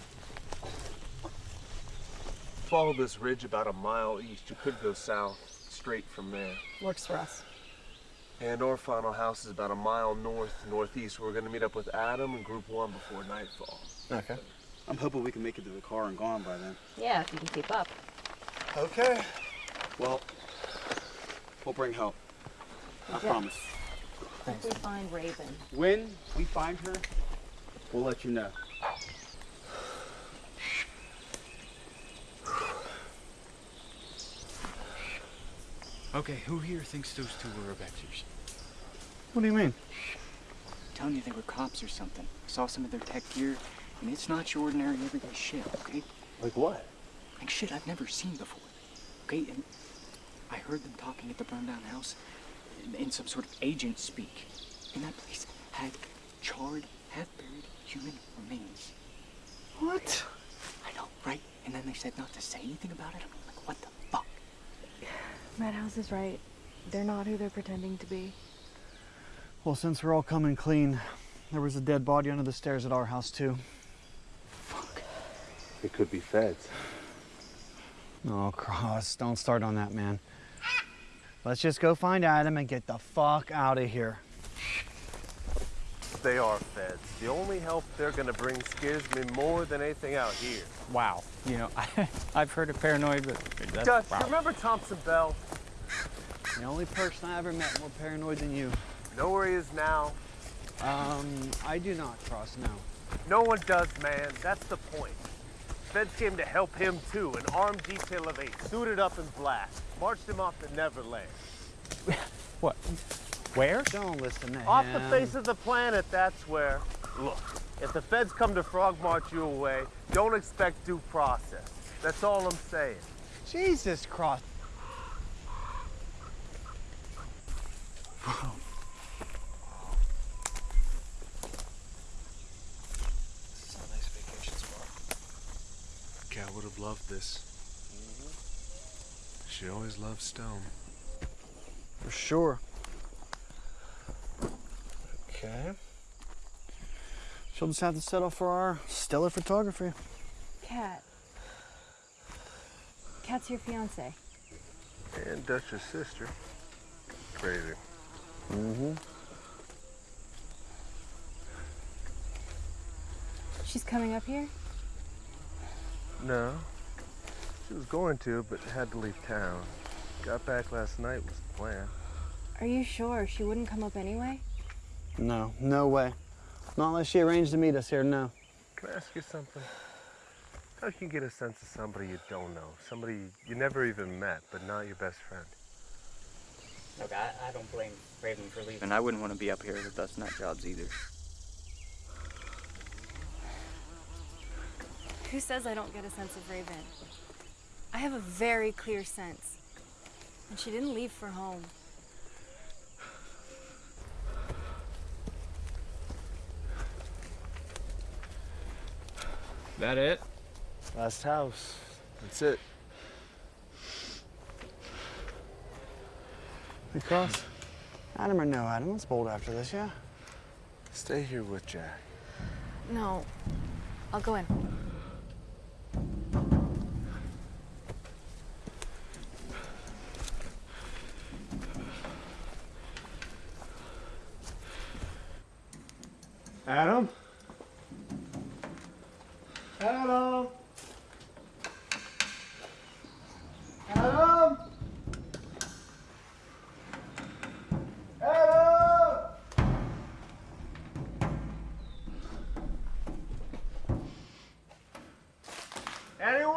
Follow this ridge about a mile east. You could go south, straight from there. Works for us. And our final house is about a mile north, northeast. We're gonna meet up with Adam and Group One before nightfall. Okay. I'm hoping we can make it to the car and gone by then. Yeah, if you can keep up. Okay. Well, we'll bring help. I Yeah. promise. If we find Raven. When we find her, we'll let you know. Okay, who here thinks those two were Avengers? What do you mean? I'm telling you they were cops or something. I saw some of their tech gear, and it's not your ordinary everyday shit, okay? Like what? Like shit I've never seen before. Okay, and I heard them talking at the burned down house in, in some sort of agent speak. And that place had charred, half-buried human remains. What? I know, right? And then they said not to say anything about it. I'm like, what the fuck? Madhouse is right. They're not who they're pretending to be. Well, since we're all coming clean, there was a dead body under the stairs at our house, too. Fuck. It could be feds. Oh, Cross, don't start on that, man. Let's just go find Adam and get the fuck out of here. They are feds. The only help they're gonna bring scares me more than anything out here. Wow. You know, I, I've heard of paranoid, but that's wow. remember Thompson Bell? The only person I ever met more paranoid than you. Know where he is now? Um, I do not, Cross, no. No one does, man. That's the point. Feds came to help him too. An armed detail of eight, suited up in black, marched him off to Neverland. What? Where? Don't listen to Off him. the face of the planet, that's where. Look, if the feds come to frog march you away, don't expect due process. That's all I'm saying. Jesus, Cross. This is a nice vacation spot. Cal would have loved this. Mm-hmm. She always loved stone. For sure. Okay. She'll just have to settle for our stellar photography. Cat. Cat's your fiance. And Dutch's sister. Crazy. Mm-hmm. She's coming up here? No. She was going to, but had to leave town. Got back last night was the plan. Are you sure she wouldn't come up anyway? No, no way. Not unless she arranged to meet us here, no. Can I ask you something? How can you get a sense of somebody you don't know? Somebody you never even met, but not your best friend? Look, I, I don't blame Raven for leaving. And I wouldn't want to be up here with us nut jobs either. Who says I don't get a sense of Raven? I have a very clear sense. And she didn't leave for home. That it? Last house. That's it. We Cross. Adam or no Adam, let's bolt after this, yeah? Stay here with Jack. No. I'll go in. Adam? Adam! Adam! Adam! Anyone?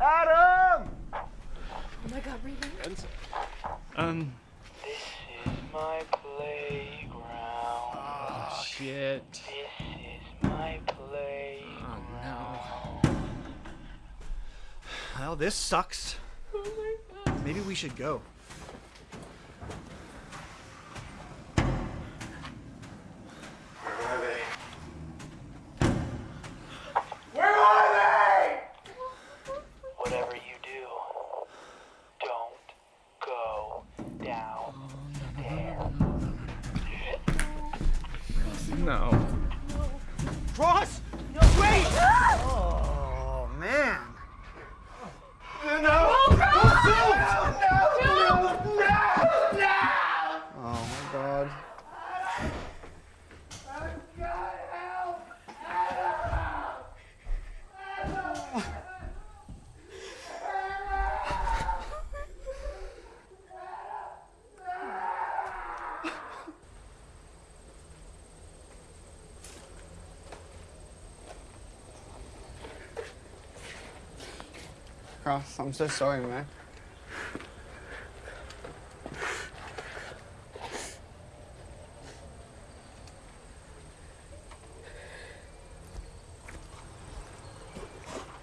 Adam! Oh my god, Raven. Um. my playground. Oh, shit. This is my playground. Oh, no. Well, this sucks. Oh Maybe we should go. Cross, I'm so sorry, man.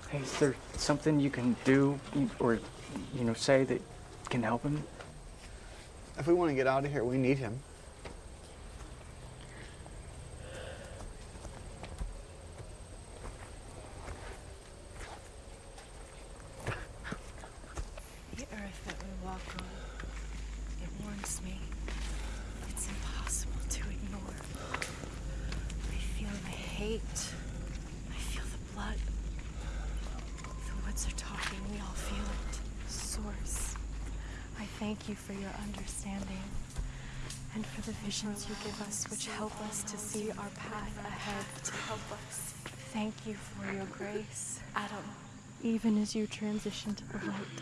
Hey, is there something you can do or, you know, say that can help him? If we want to get out of here, we need him. The earth that we walk on, it warns me. It's impossible to ignore. I feel the hate. I feel the blood. The woods are talking. We all feel it. Source, I thank you for your understanding and for the you give us, which help us to see our path ahead to help us. Thank you for your grace, Adam. Even as you transition to the light,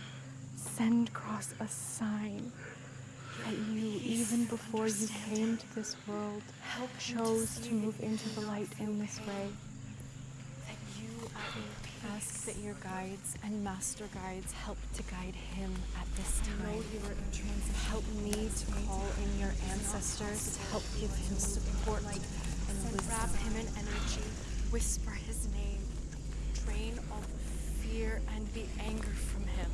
send Cross a sign that you, even before you came to this world, chose to move into the light in this way. That ask that your guides and master guides help to guide him at this time. Help me to call in your ancestors to help give him support and. Wrap him in energy. Whisper his name. Drain all the fear and the anger from him.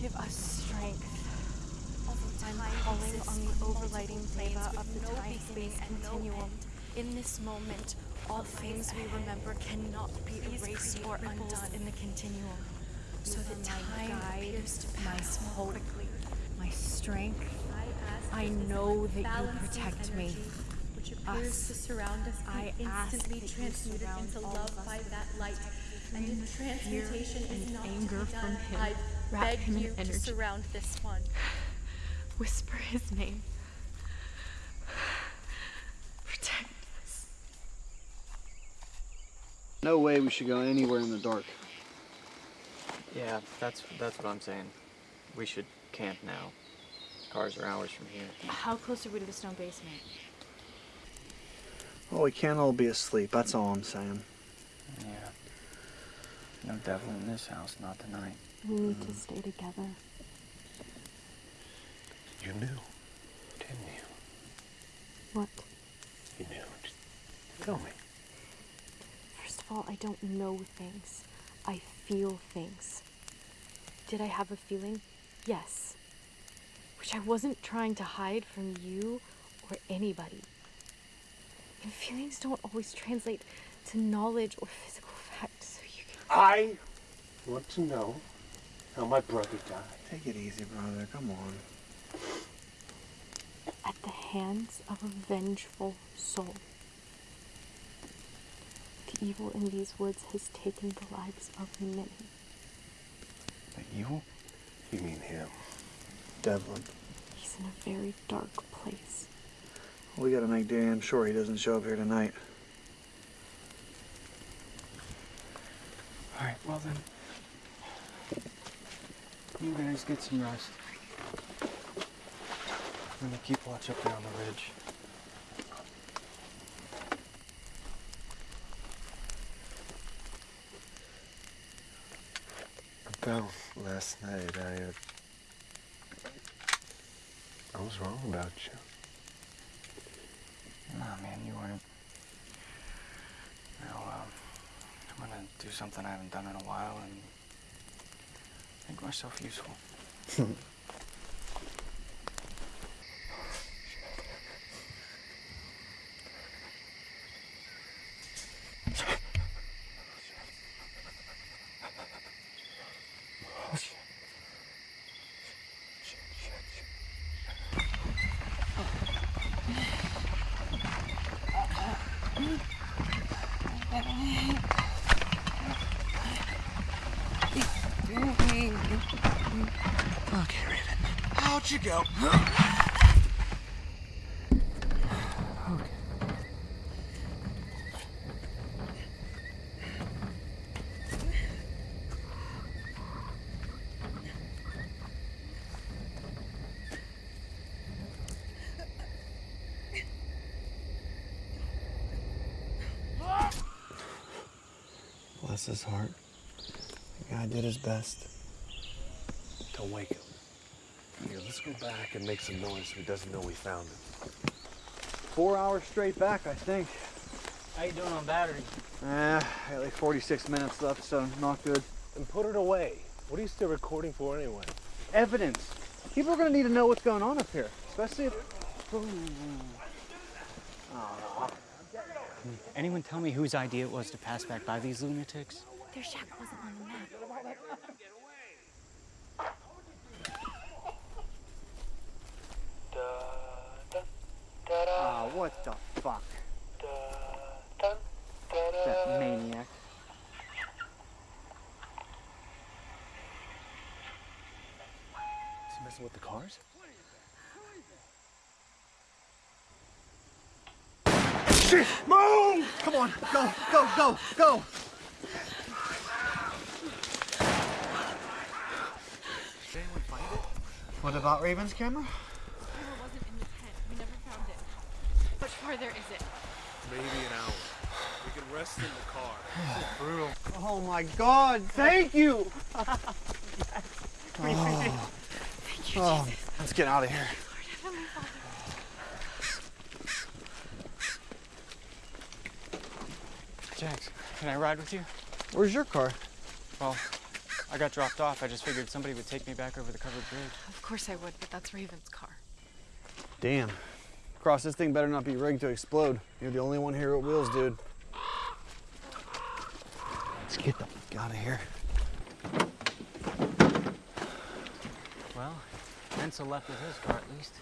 Give us strength. I'm calling on the overlighting deva of the time-space continuum. In this moment, all things we remember cannot be erased or undone in the continuum. So that time appears to pass my hope, my strength, I know that you protect me. which appears to surround us, I instantly transmuted into love by that light. And if transmutation is not anger from him. I beg in you to surround this one. Whisper his name. Protect us. No way we should go anywhere in the dark. Yeah, that's that's what I'm saying. We should camp now. Cars are hours from here. How close are we to the stone basement? Well, we can't all be asleep. That's all I'm saying. Yeah. No devil in this house, not tonight. We need to mm-hmm. stay together. You knew, didn't you? What? You knew. Just tell me. First of all, I don't know things. I feel things. Did I have a feeling? Yes. Which I wasn't trying to hide from you or anybody. And feelings don't always translate to knowledge or physical facts, so you can. I want to know how my brother died. Take it easy, brother. Come on. At the hands of a vengeful soul. The evil in these woods has taken the lives of many. The evil? You mean him? Devlin. He's in a very dark place. We gotta make damn sure he doesn't show up here tonight. Alright, well then. You guys get some rest. I'm gonna keep watch up there on the ridge. Last night, I, uh, I was wrong about you. Nah, man, you weren't. Now, um, I'm gonna do something I haven't done in a while and make myself useful. Okay, Raven. Out you go. Bless his heart. The guy did his best. Don't wake him. Here, let's go back and make some noise so he doesn't know we found him. Four hours straight back, I think. How you doing on battery? Eh, I got like 46 minutes left, so not good. And put it away. What are you still recording for anyway? Evidence. People are gonna need to know what's going on up here, especially if. Ooh. Aw. Anyone tell me whose idea it was to pass back by these lunatics? Their shack wasn't on the map. Ah, what the fuck? That maniac. Is he messing with the cars? Shit! Move! Come on, go, go, go, go! Did anyone find it? What about Raven's camera? Camera wasn't in the tent. We never found it. How much farther is it? Maybe an hour. We can rest in the car. This is brutal. Oh my god, thank you! Thank you, Oh, Jesus. let's get out of here. Can I ride with you? Where's your car? Well, I got dropped off. I just figured somebody would take me back over the covered bridge. Of course I would, but that's Raven's car. Damn. Cross, this thing better not be rigged to explode. You're the only one here with wheels, dude. Let's get the fuck out of here. Well, Ansel left with his car at least.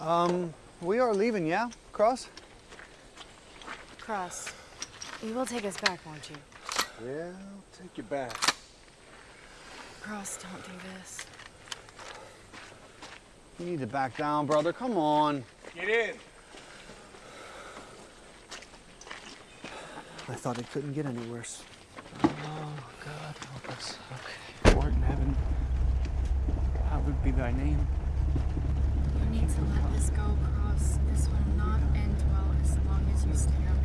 Um, we are leaving, yeah? Cross? Cross, you will take us back, won't you? Yeah, I'll take you back. Cross, don't do this. You need to back down, brother. Come on. Get in. I thought it couldn't get any worse. Oh, God, help us. Okay. Lord in heaven, hallowed be thy name. You need to let this go, Cross. This will not end well as long as you stay out here.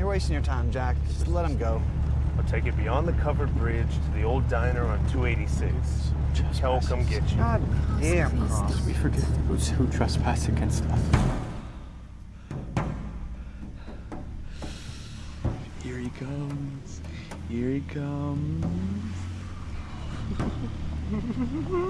You're wasting your time, Jack. Just let him go. I'll take you beyond the covered bridge to the old diner on 286. Kel will come get you. God damn, Cross. We forget those who trespass against us. Here he comes. Here he comes.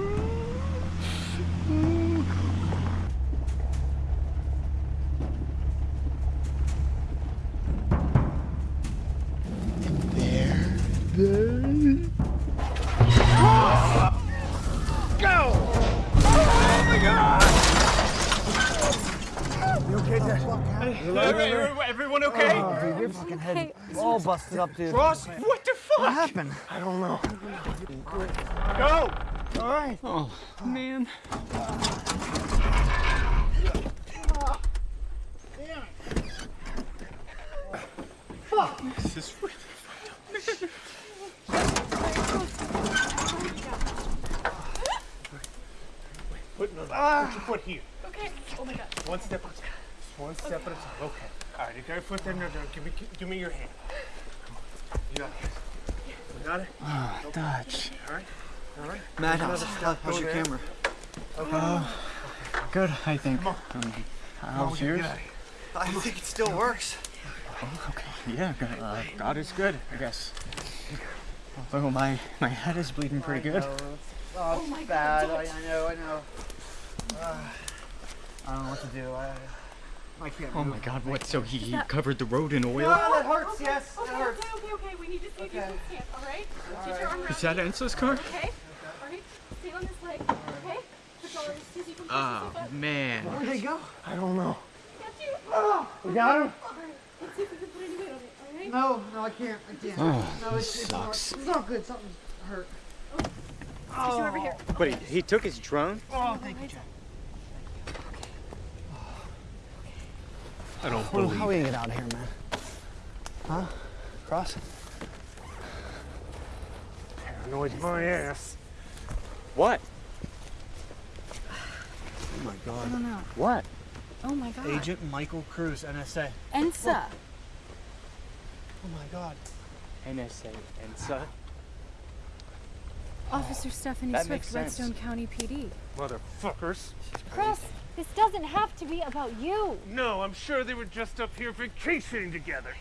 busted up, dude. Ross, what the fuck? What happened? I don't know. Go! All right. Oh, man. This is really Put, no, Ah. put your foot here. Okay. Oh my god. One step at a time. One step at a time. Okay. All right, you got your foot there. No, no, give me, give me your hand. You got it. Got it? Ah, Okay. Dutch. All right. All right. Matt, how's, your camera? Okay. Oh, good, I think. Come on. Um, how's yours? I think it still works. Oh, okay. Yeah, God, uh, God is good, I guess. Although my, my head is bleeding pretty good. Oh, it's my God, bad. I, I know, I know. Uh, I don't know what to do. I, I can't Oh my God, what? So he, he covered the road in oil? No, that hurts, Okay, yes, Okay, that hurts. okay, okay, okay. We need to see if you can stand, alright? Get your Alright. Is that me. Ensa's car? Okay? Alright? Stay on this leg, okay? Arms, see if you can push Oh, yourself up. man. Where'd they go? I don't know. Got you. Oh, we got him? Alright, let's see if we can put any weight on it, alright? No, no, I can't. I can't. Oh, no, it's, this it's not- sucks. It's not good. Something's hurt. Oh, push you over here. But he, he took his drone? Oh, thank you, Jack. I don't Well, believe how we gonna get out of here, man? Huh? Cross? Paranoid my ass. What? Oh my god. I don't know. What? Oh my god. Agent Michael Cruz, NSA. Ensa. Oh my god. NSA, Ensa? Officer Stephanie That Swift. Redstone County PD. Motherfuckers. Cross, this doesn't have to be about you. No, I'm sure they were just up here vacationing together.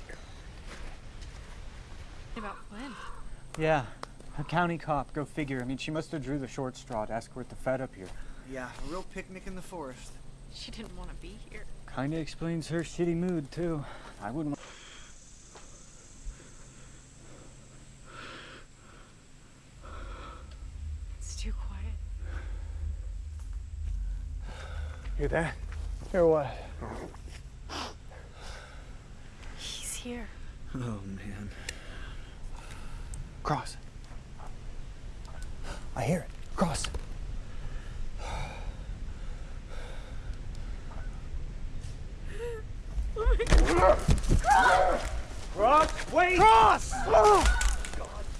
About when? Yeah, a county cop. Go figure. I mean, she must have drew the short straw to escort the Fed up here. Yeah, a real picnic in the forest. She didn't want to be here. Kinda explains her shitty mood too. I wouldn't. It's too quiet. Hear that? Hear what? He's here. Oh man. Cross. I hear it. Cross. Cross, wait! Cross!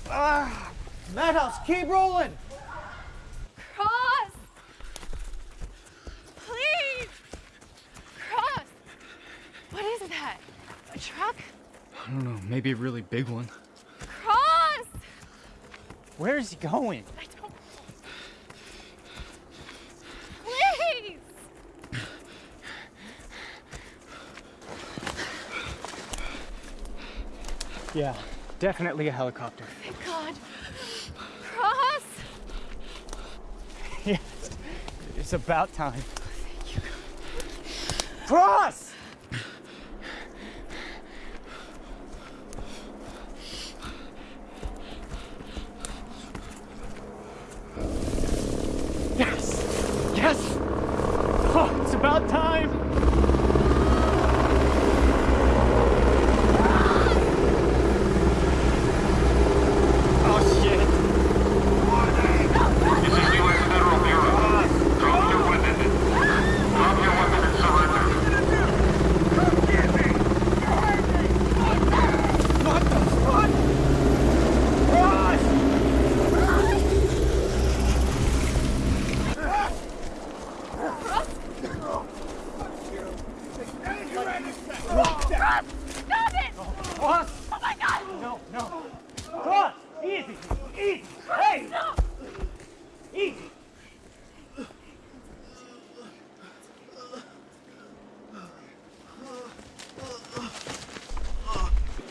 Ah, Madhouse, keep rolling! Cross! Please! Cross! What is that? A truck? I don't know. Maybe a really big one. Cross! Where is he going? I don't. Please! Yeah, definitely a helicopter. Thank God. Cross! yes, it's about time. Cross! Yes! Yes! Oh. Stop it! Cross! Oh my god! No, no. Cross! Easy! Easy! Hey! Easy!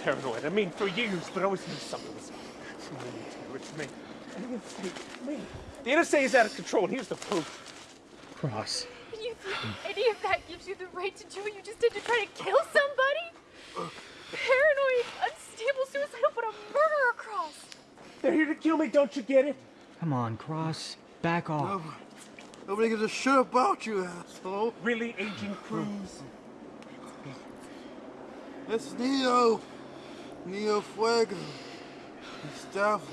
Paranoid. I mean, for years, but I always knew something was something to It's me. And the NSA, me. The NSA is out of control, and here's the proof. Cross. And you think any of that gives you the right to do what you just did to try to kill somebody? Paranoid, unstable, suicidal, but a murderer cross. They're here to kill me, don't you get it? Come on, Cross. Back off. Nobody gives a shit about you, asshole. Really, Agent Cruz? It's Neo. Neo Fuego. He's Devlin.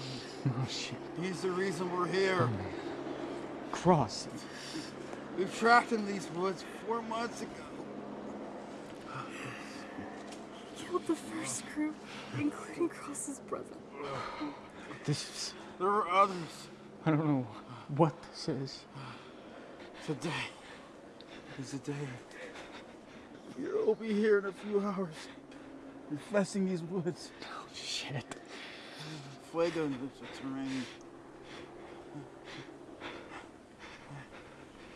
Oh, shit. He's the reason we're here. Oh, Cross. We've tracked in these woods four months ago. He killed the first group, including Cross's brother. This is. There are others. I don't know what this is. Today is the day. You'll be here in a few hours. Infesting these woods. Oh, shit. Fuego in the terrain.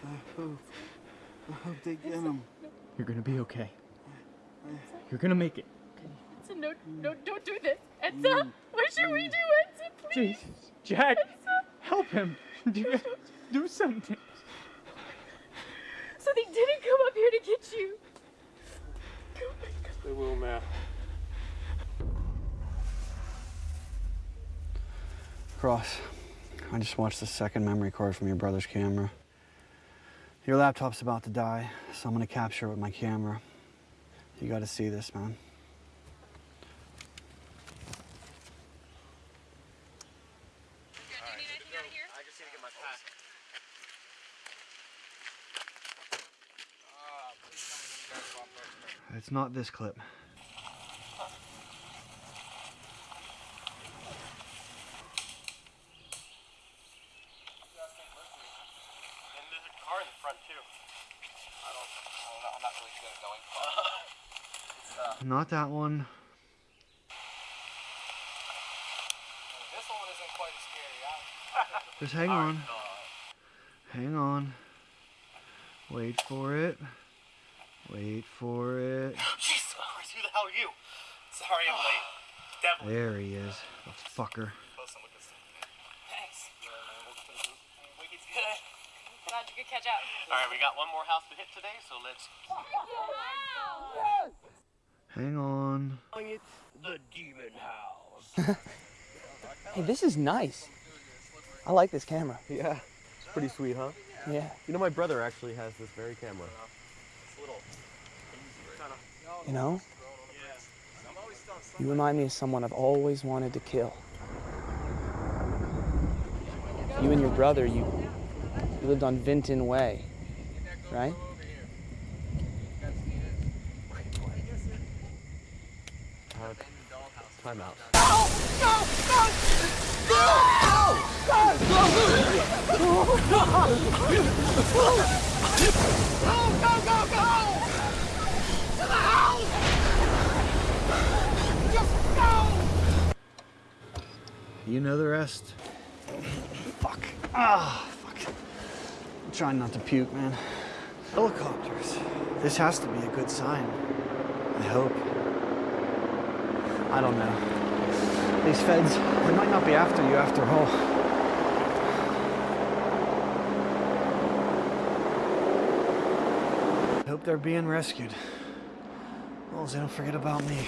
I hope. I hope they get him. You're gonna be okay. You're gonna make it. Ensa, no, no, don't do this. Ensa, mm. what should we do, Ensa, please? Jesus. Jack, help him. Do, do something. So they didn't come up here to get you. They will now. Cross, I just watched the second memory card from your brother's camera. Your laptop's about to die, so I'm gonna capture it with my camera. You gotta see this, man. It's not this clip. And there's a car in the front too. I don't, I don't know. I'm not really good at knowing. it's, uh, that one. this one isn't quite as scary. Just hang on. Hang on. Wait for it. Wait for it. Jeez, who the hell are you? Sorry, I'm late. Devil. There he is. The fucker. Close and look at this. Thanks. Wiggy's good. Glad you could catch up. All right, we got one more house to hit today, so let's. Hang on. It's the demon house. Hey, this is nice. I like this camera. Yeah, it's pretty sweet, huh? Yeah. You know, my brother actually has this very camera. You know? You remind me of someone I've always wanted to kill. You and your brother, you, you lived on Vinton Way, right? Time out. You know the rest. Fuck. Ah, fuck. I'm trying not to puke, man. Helicopters. This has to be a good sign. I hope. I don't know. These feds, they might not be after you after all. Hope they're being rescued. Well, they don't forget about me.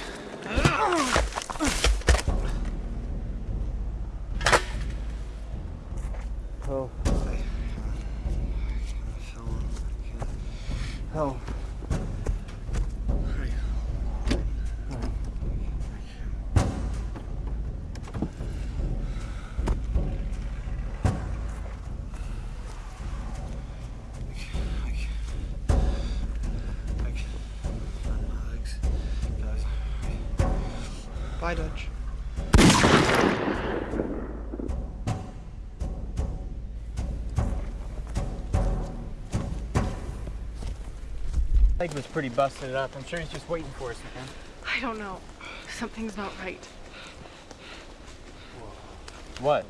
Bye, Dutch. Leg was pretty busted up. I'm sure he's just waiting for us, man. I don't know. Something's not right. What?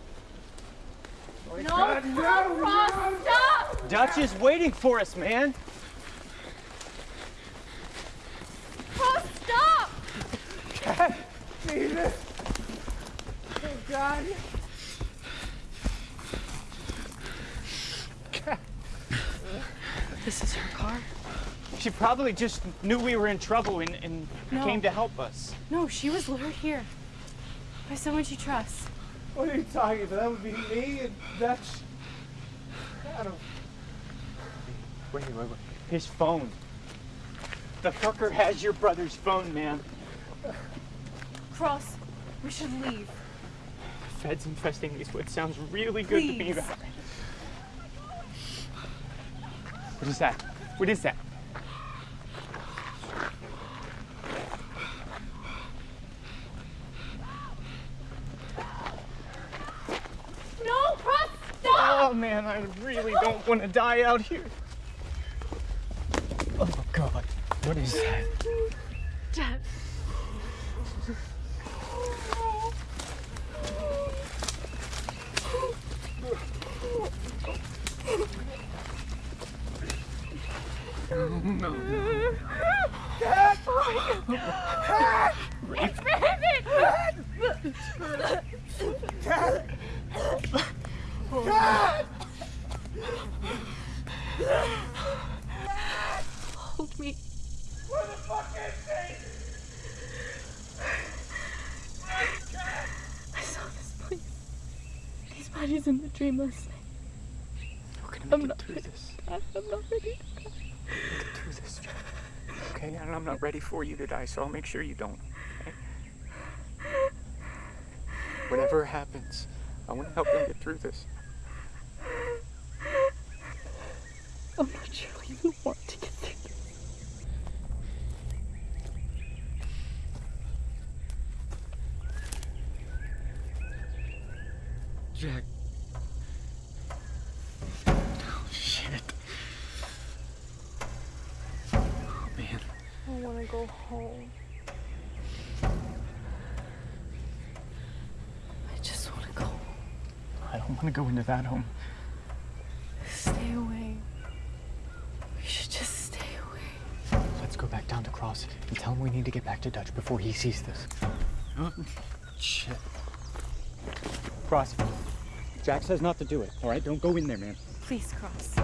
no, no, Ross, stop! Dutch is waiting for us, man. Ross, stop! Jesus! Oh, God. This is her car? She probably just knew we were in trouble and, and No. came to help us. No, she was lured here by someone she trusts. What are you talking about? That would be me and that's. Adam. Wait, wait, wait. His phone. The fucker has your brother's phone, man. Cross, we should leave. Feds infesting these woods sounds really good to me. About. What is that? What is that? No, Cross, stop! Oh man, I really don't want to die out here. Oh god, what is that? Dad. No. Dad! Oh my God. It's Brandon! Dad! Dad! Hold me. Where the fuck is he? I saw this place. His body's in the dream last night. We're gonna I'm make not it through ready this. to die. I'm not ready to die. Make it through this, Okay, and I'm not ready for you to die, so I'll make sure you don't. Okay? Whatever happens, I want to help them get through this. I'm not sure I even want to get through this. Jack. Oh shit. Oh man. I want to go home. I just want to go home. I don't want to go into that home. Stay away. We should just stay away. Let's go back down to Cross and tell him we need to get back to Dutch before he sees this. Shit. Cross. Jack says not to do it, alright? Don't go in there, man. Please, Cross.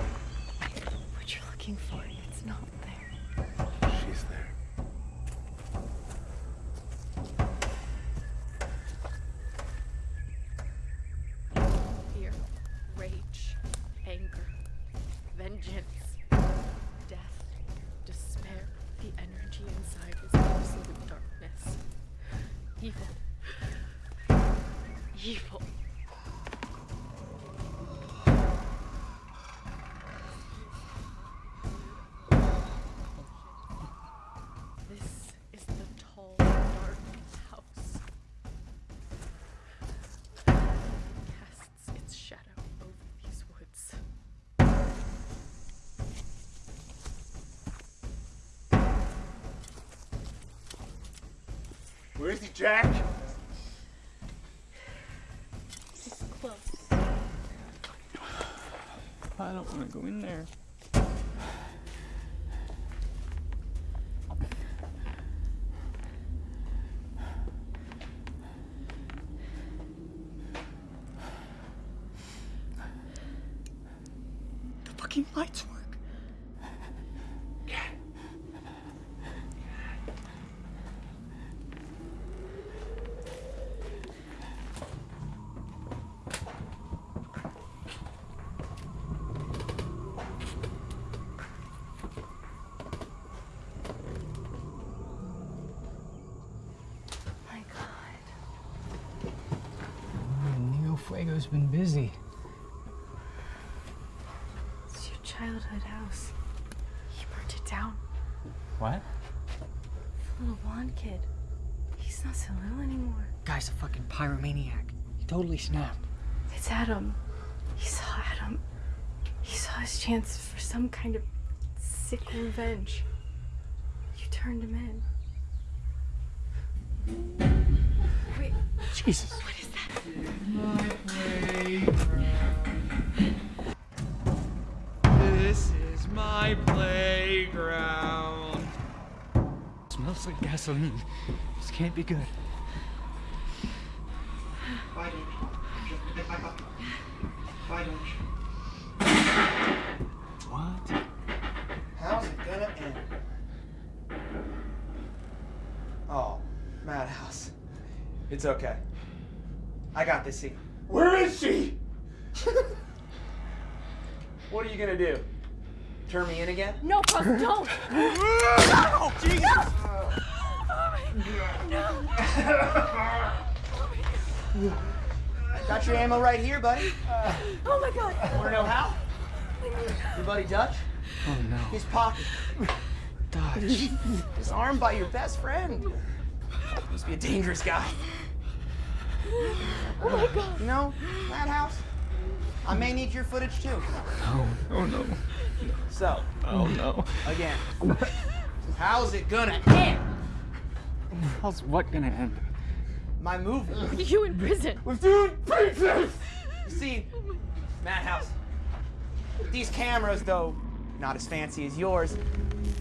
To go in there. The fucking lights work. My God. Neo Been busy. It's your childhood house. He burnt it down. What? The little blonde kid. He's not so little anymore. Guy's a fucking pyromaniac. He totally snapped. It's Adam. He saw Adam. He saw his chance for some kind of sick revenge. You turned him in. Smells like gasoline. This can't be good. Why don't you? Why don't you? What? How's it gonna end? Oh, Madhouse. It's okay. I got this scene. Where is she? what are you gonna do? Turn me in again? No, Cross, don't! Oh, Jesus! Got your ammo right here, buddy. Oh my god! Wanna know how? Your buddy Dutch? Oh no. His pocket. Dutch. Disarmed by your best friend. Must be a dangerous guy. Oh my god! You know, Madhouse, I may need your footage too. No. Oh no. So, Oh no. again, how's it gonna end? How's what gonna end? My movie. You in prison! With dude pieces! You see, Madhouse, these cameras, though not as fancy as yours,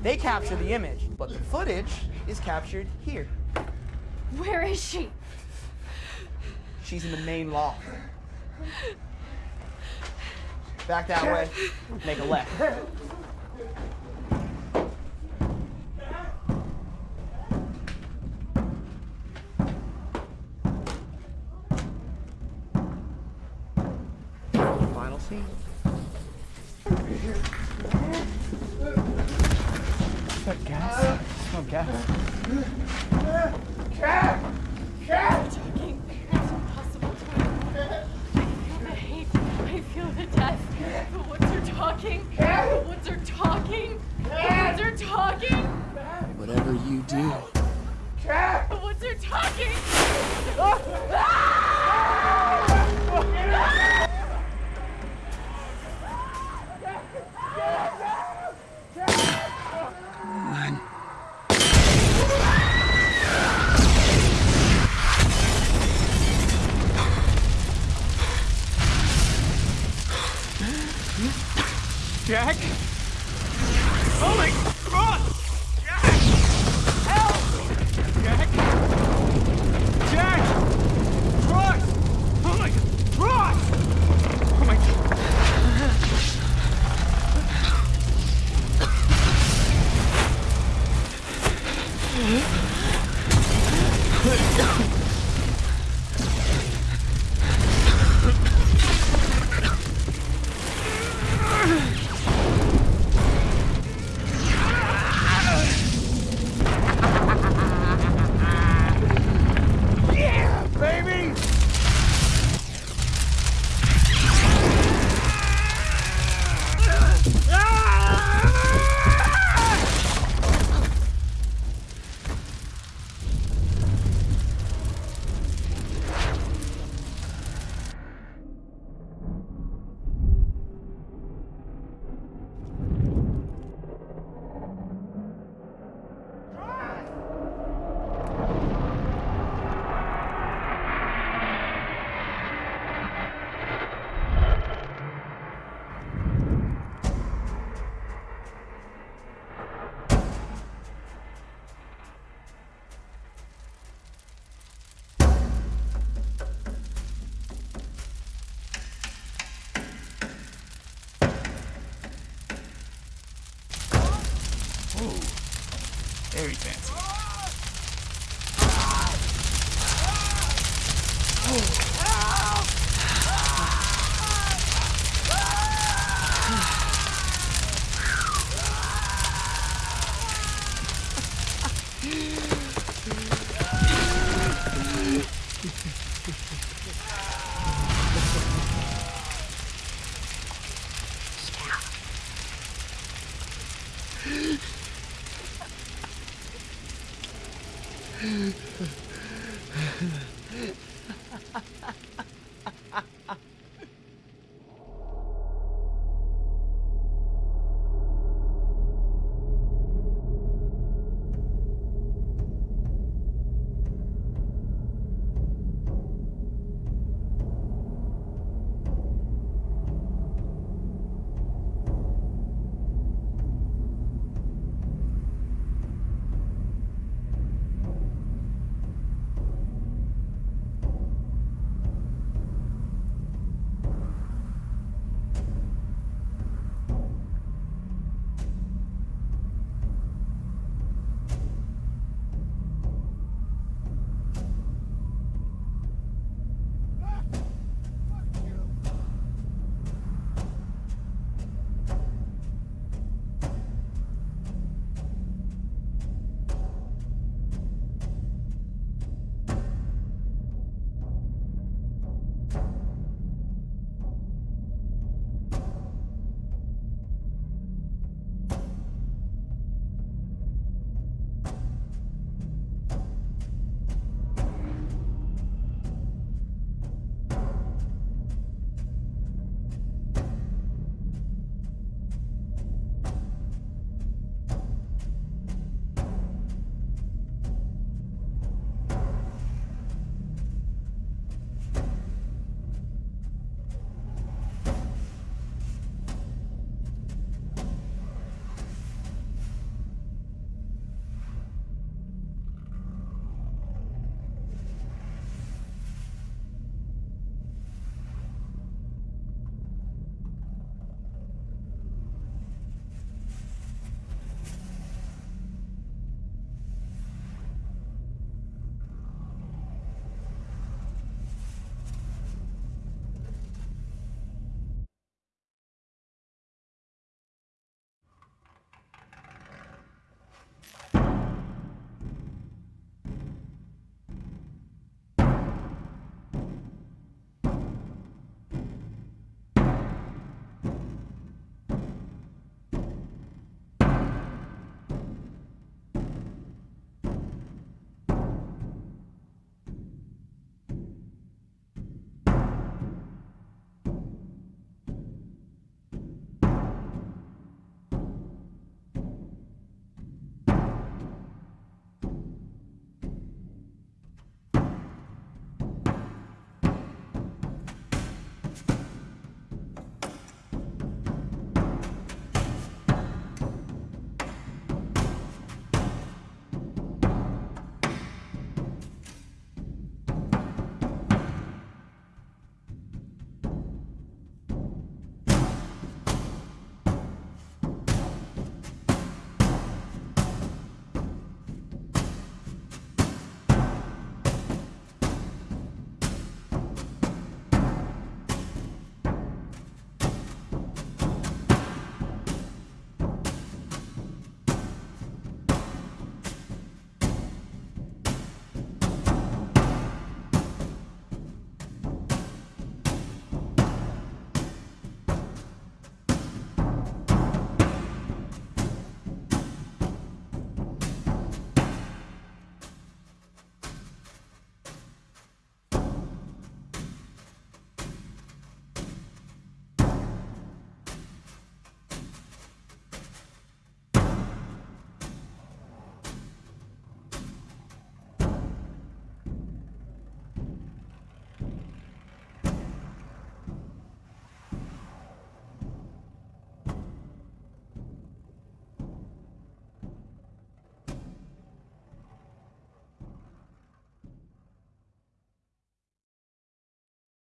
they capture the image, but the footage is captured here. Where is she? She's in the main loft. Back that way, make a left. Final scene. That gas? Smell gas. Cat! Cat! Talking. It's impossible to I feel the hate. I feel the death. The woods are talking. The woods are talking. The woods are talking. Whatever you do. The woods are talking. Ah! Jack?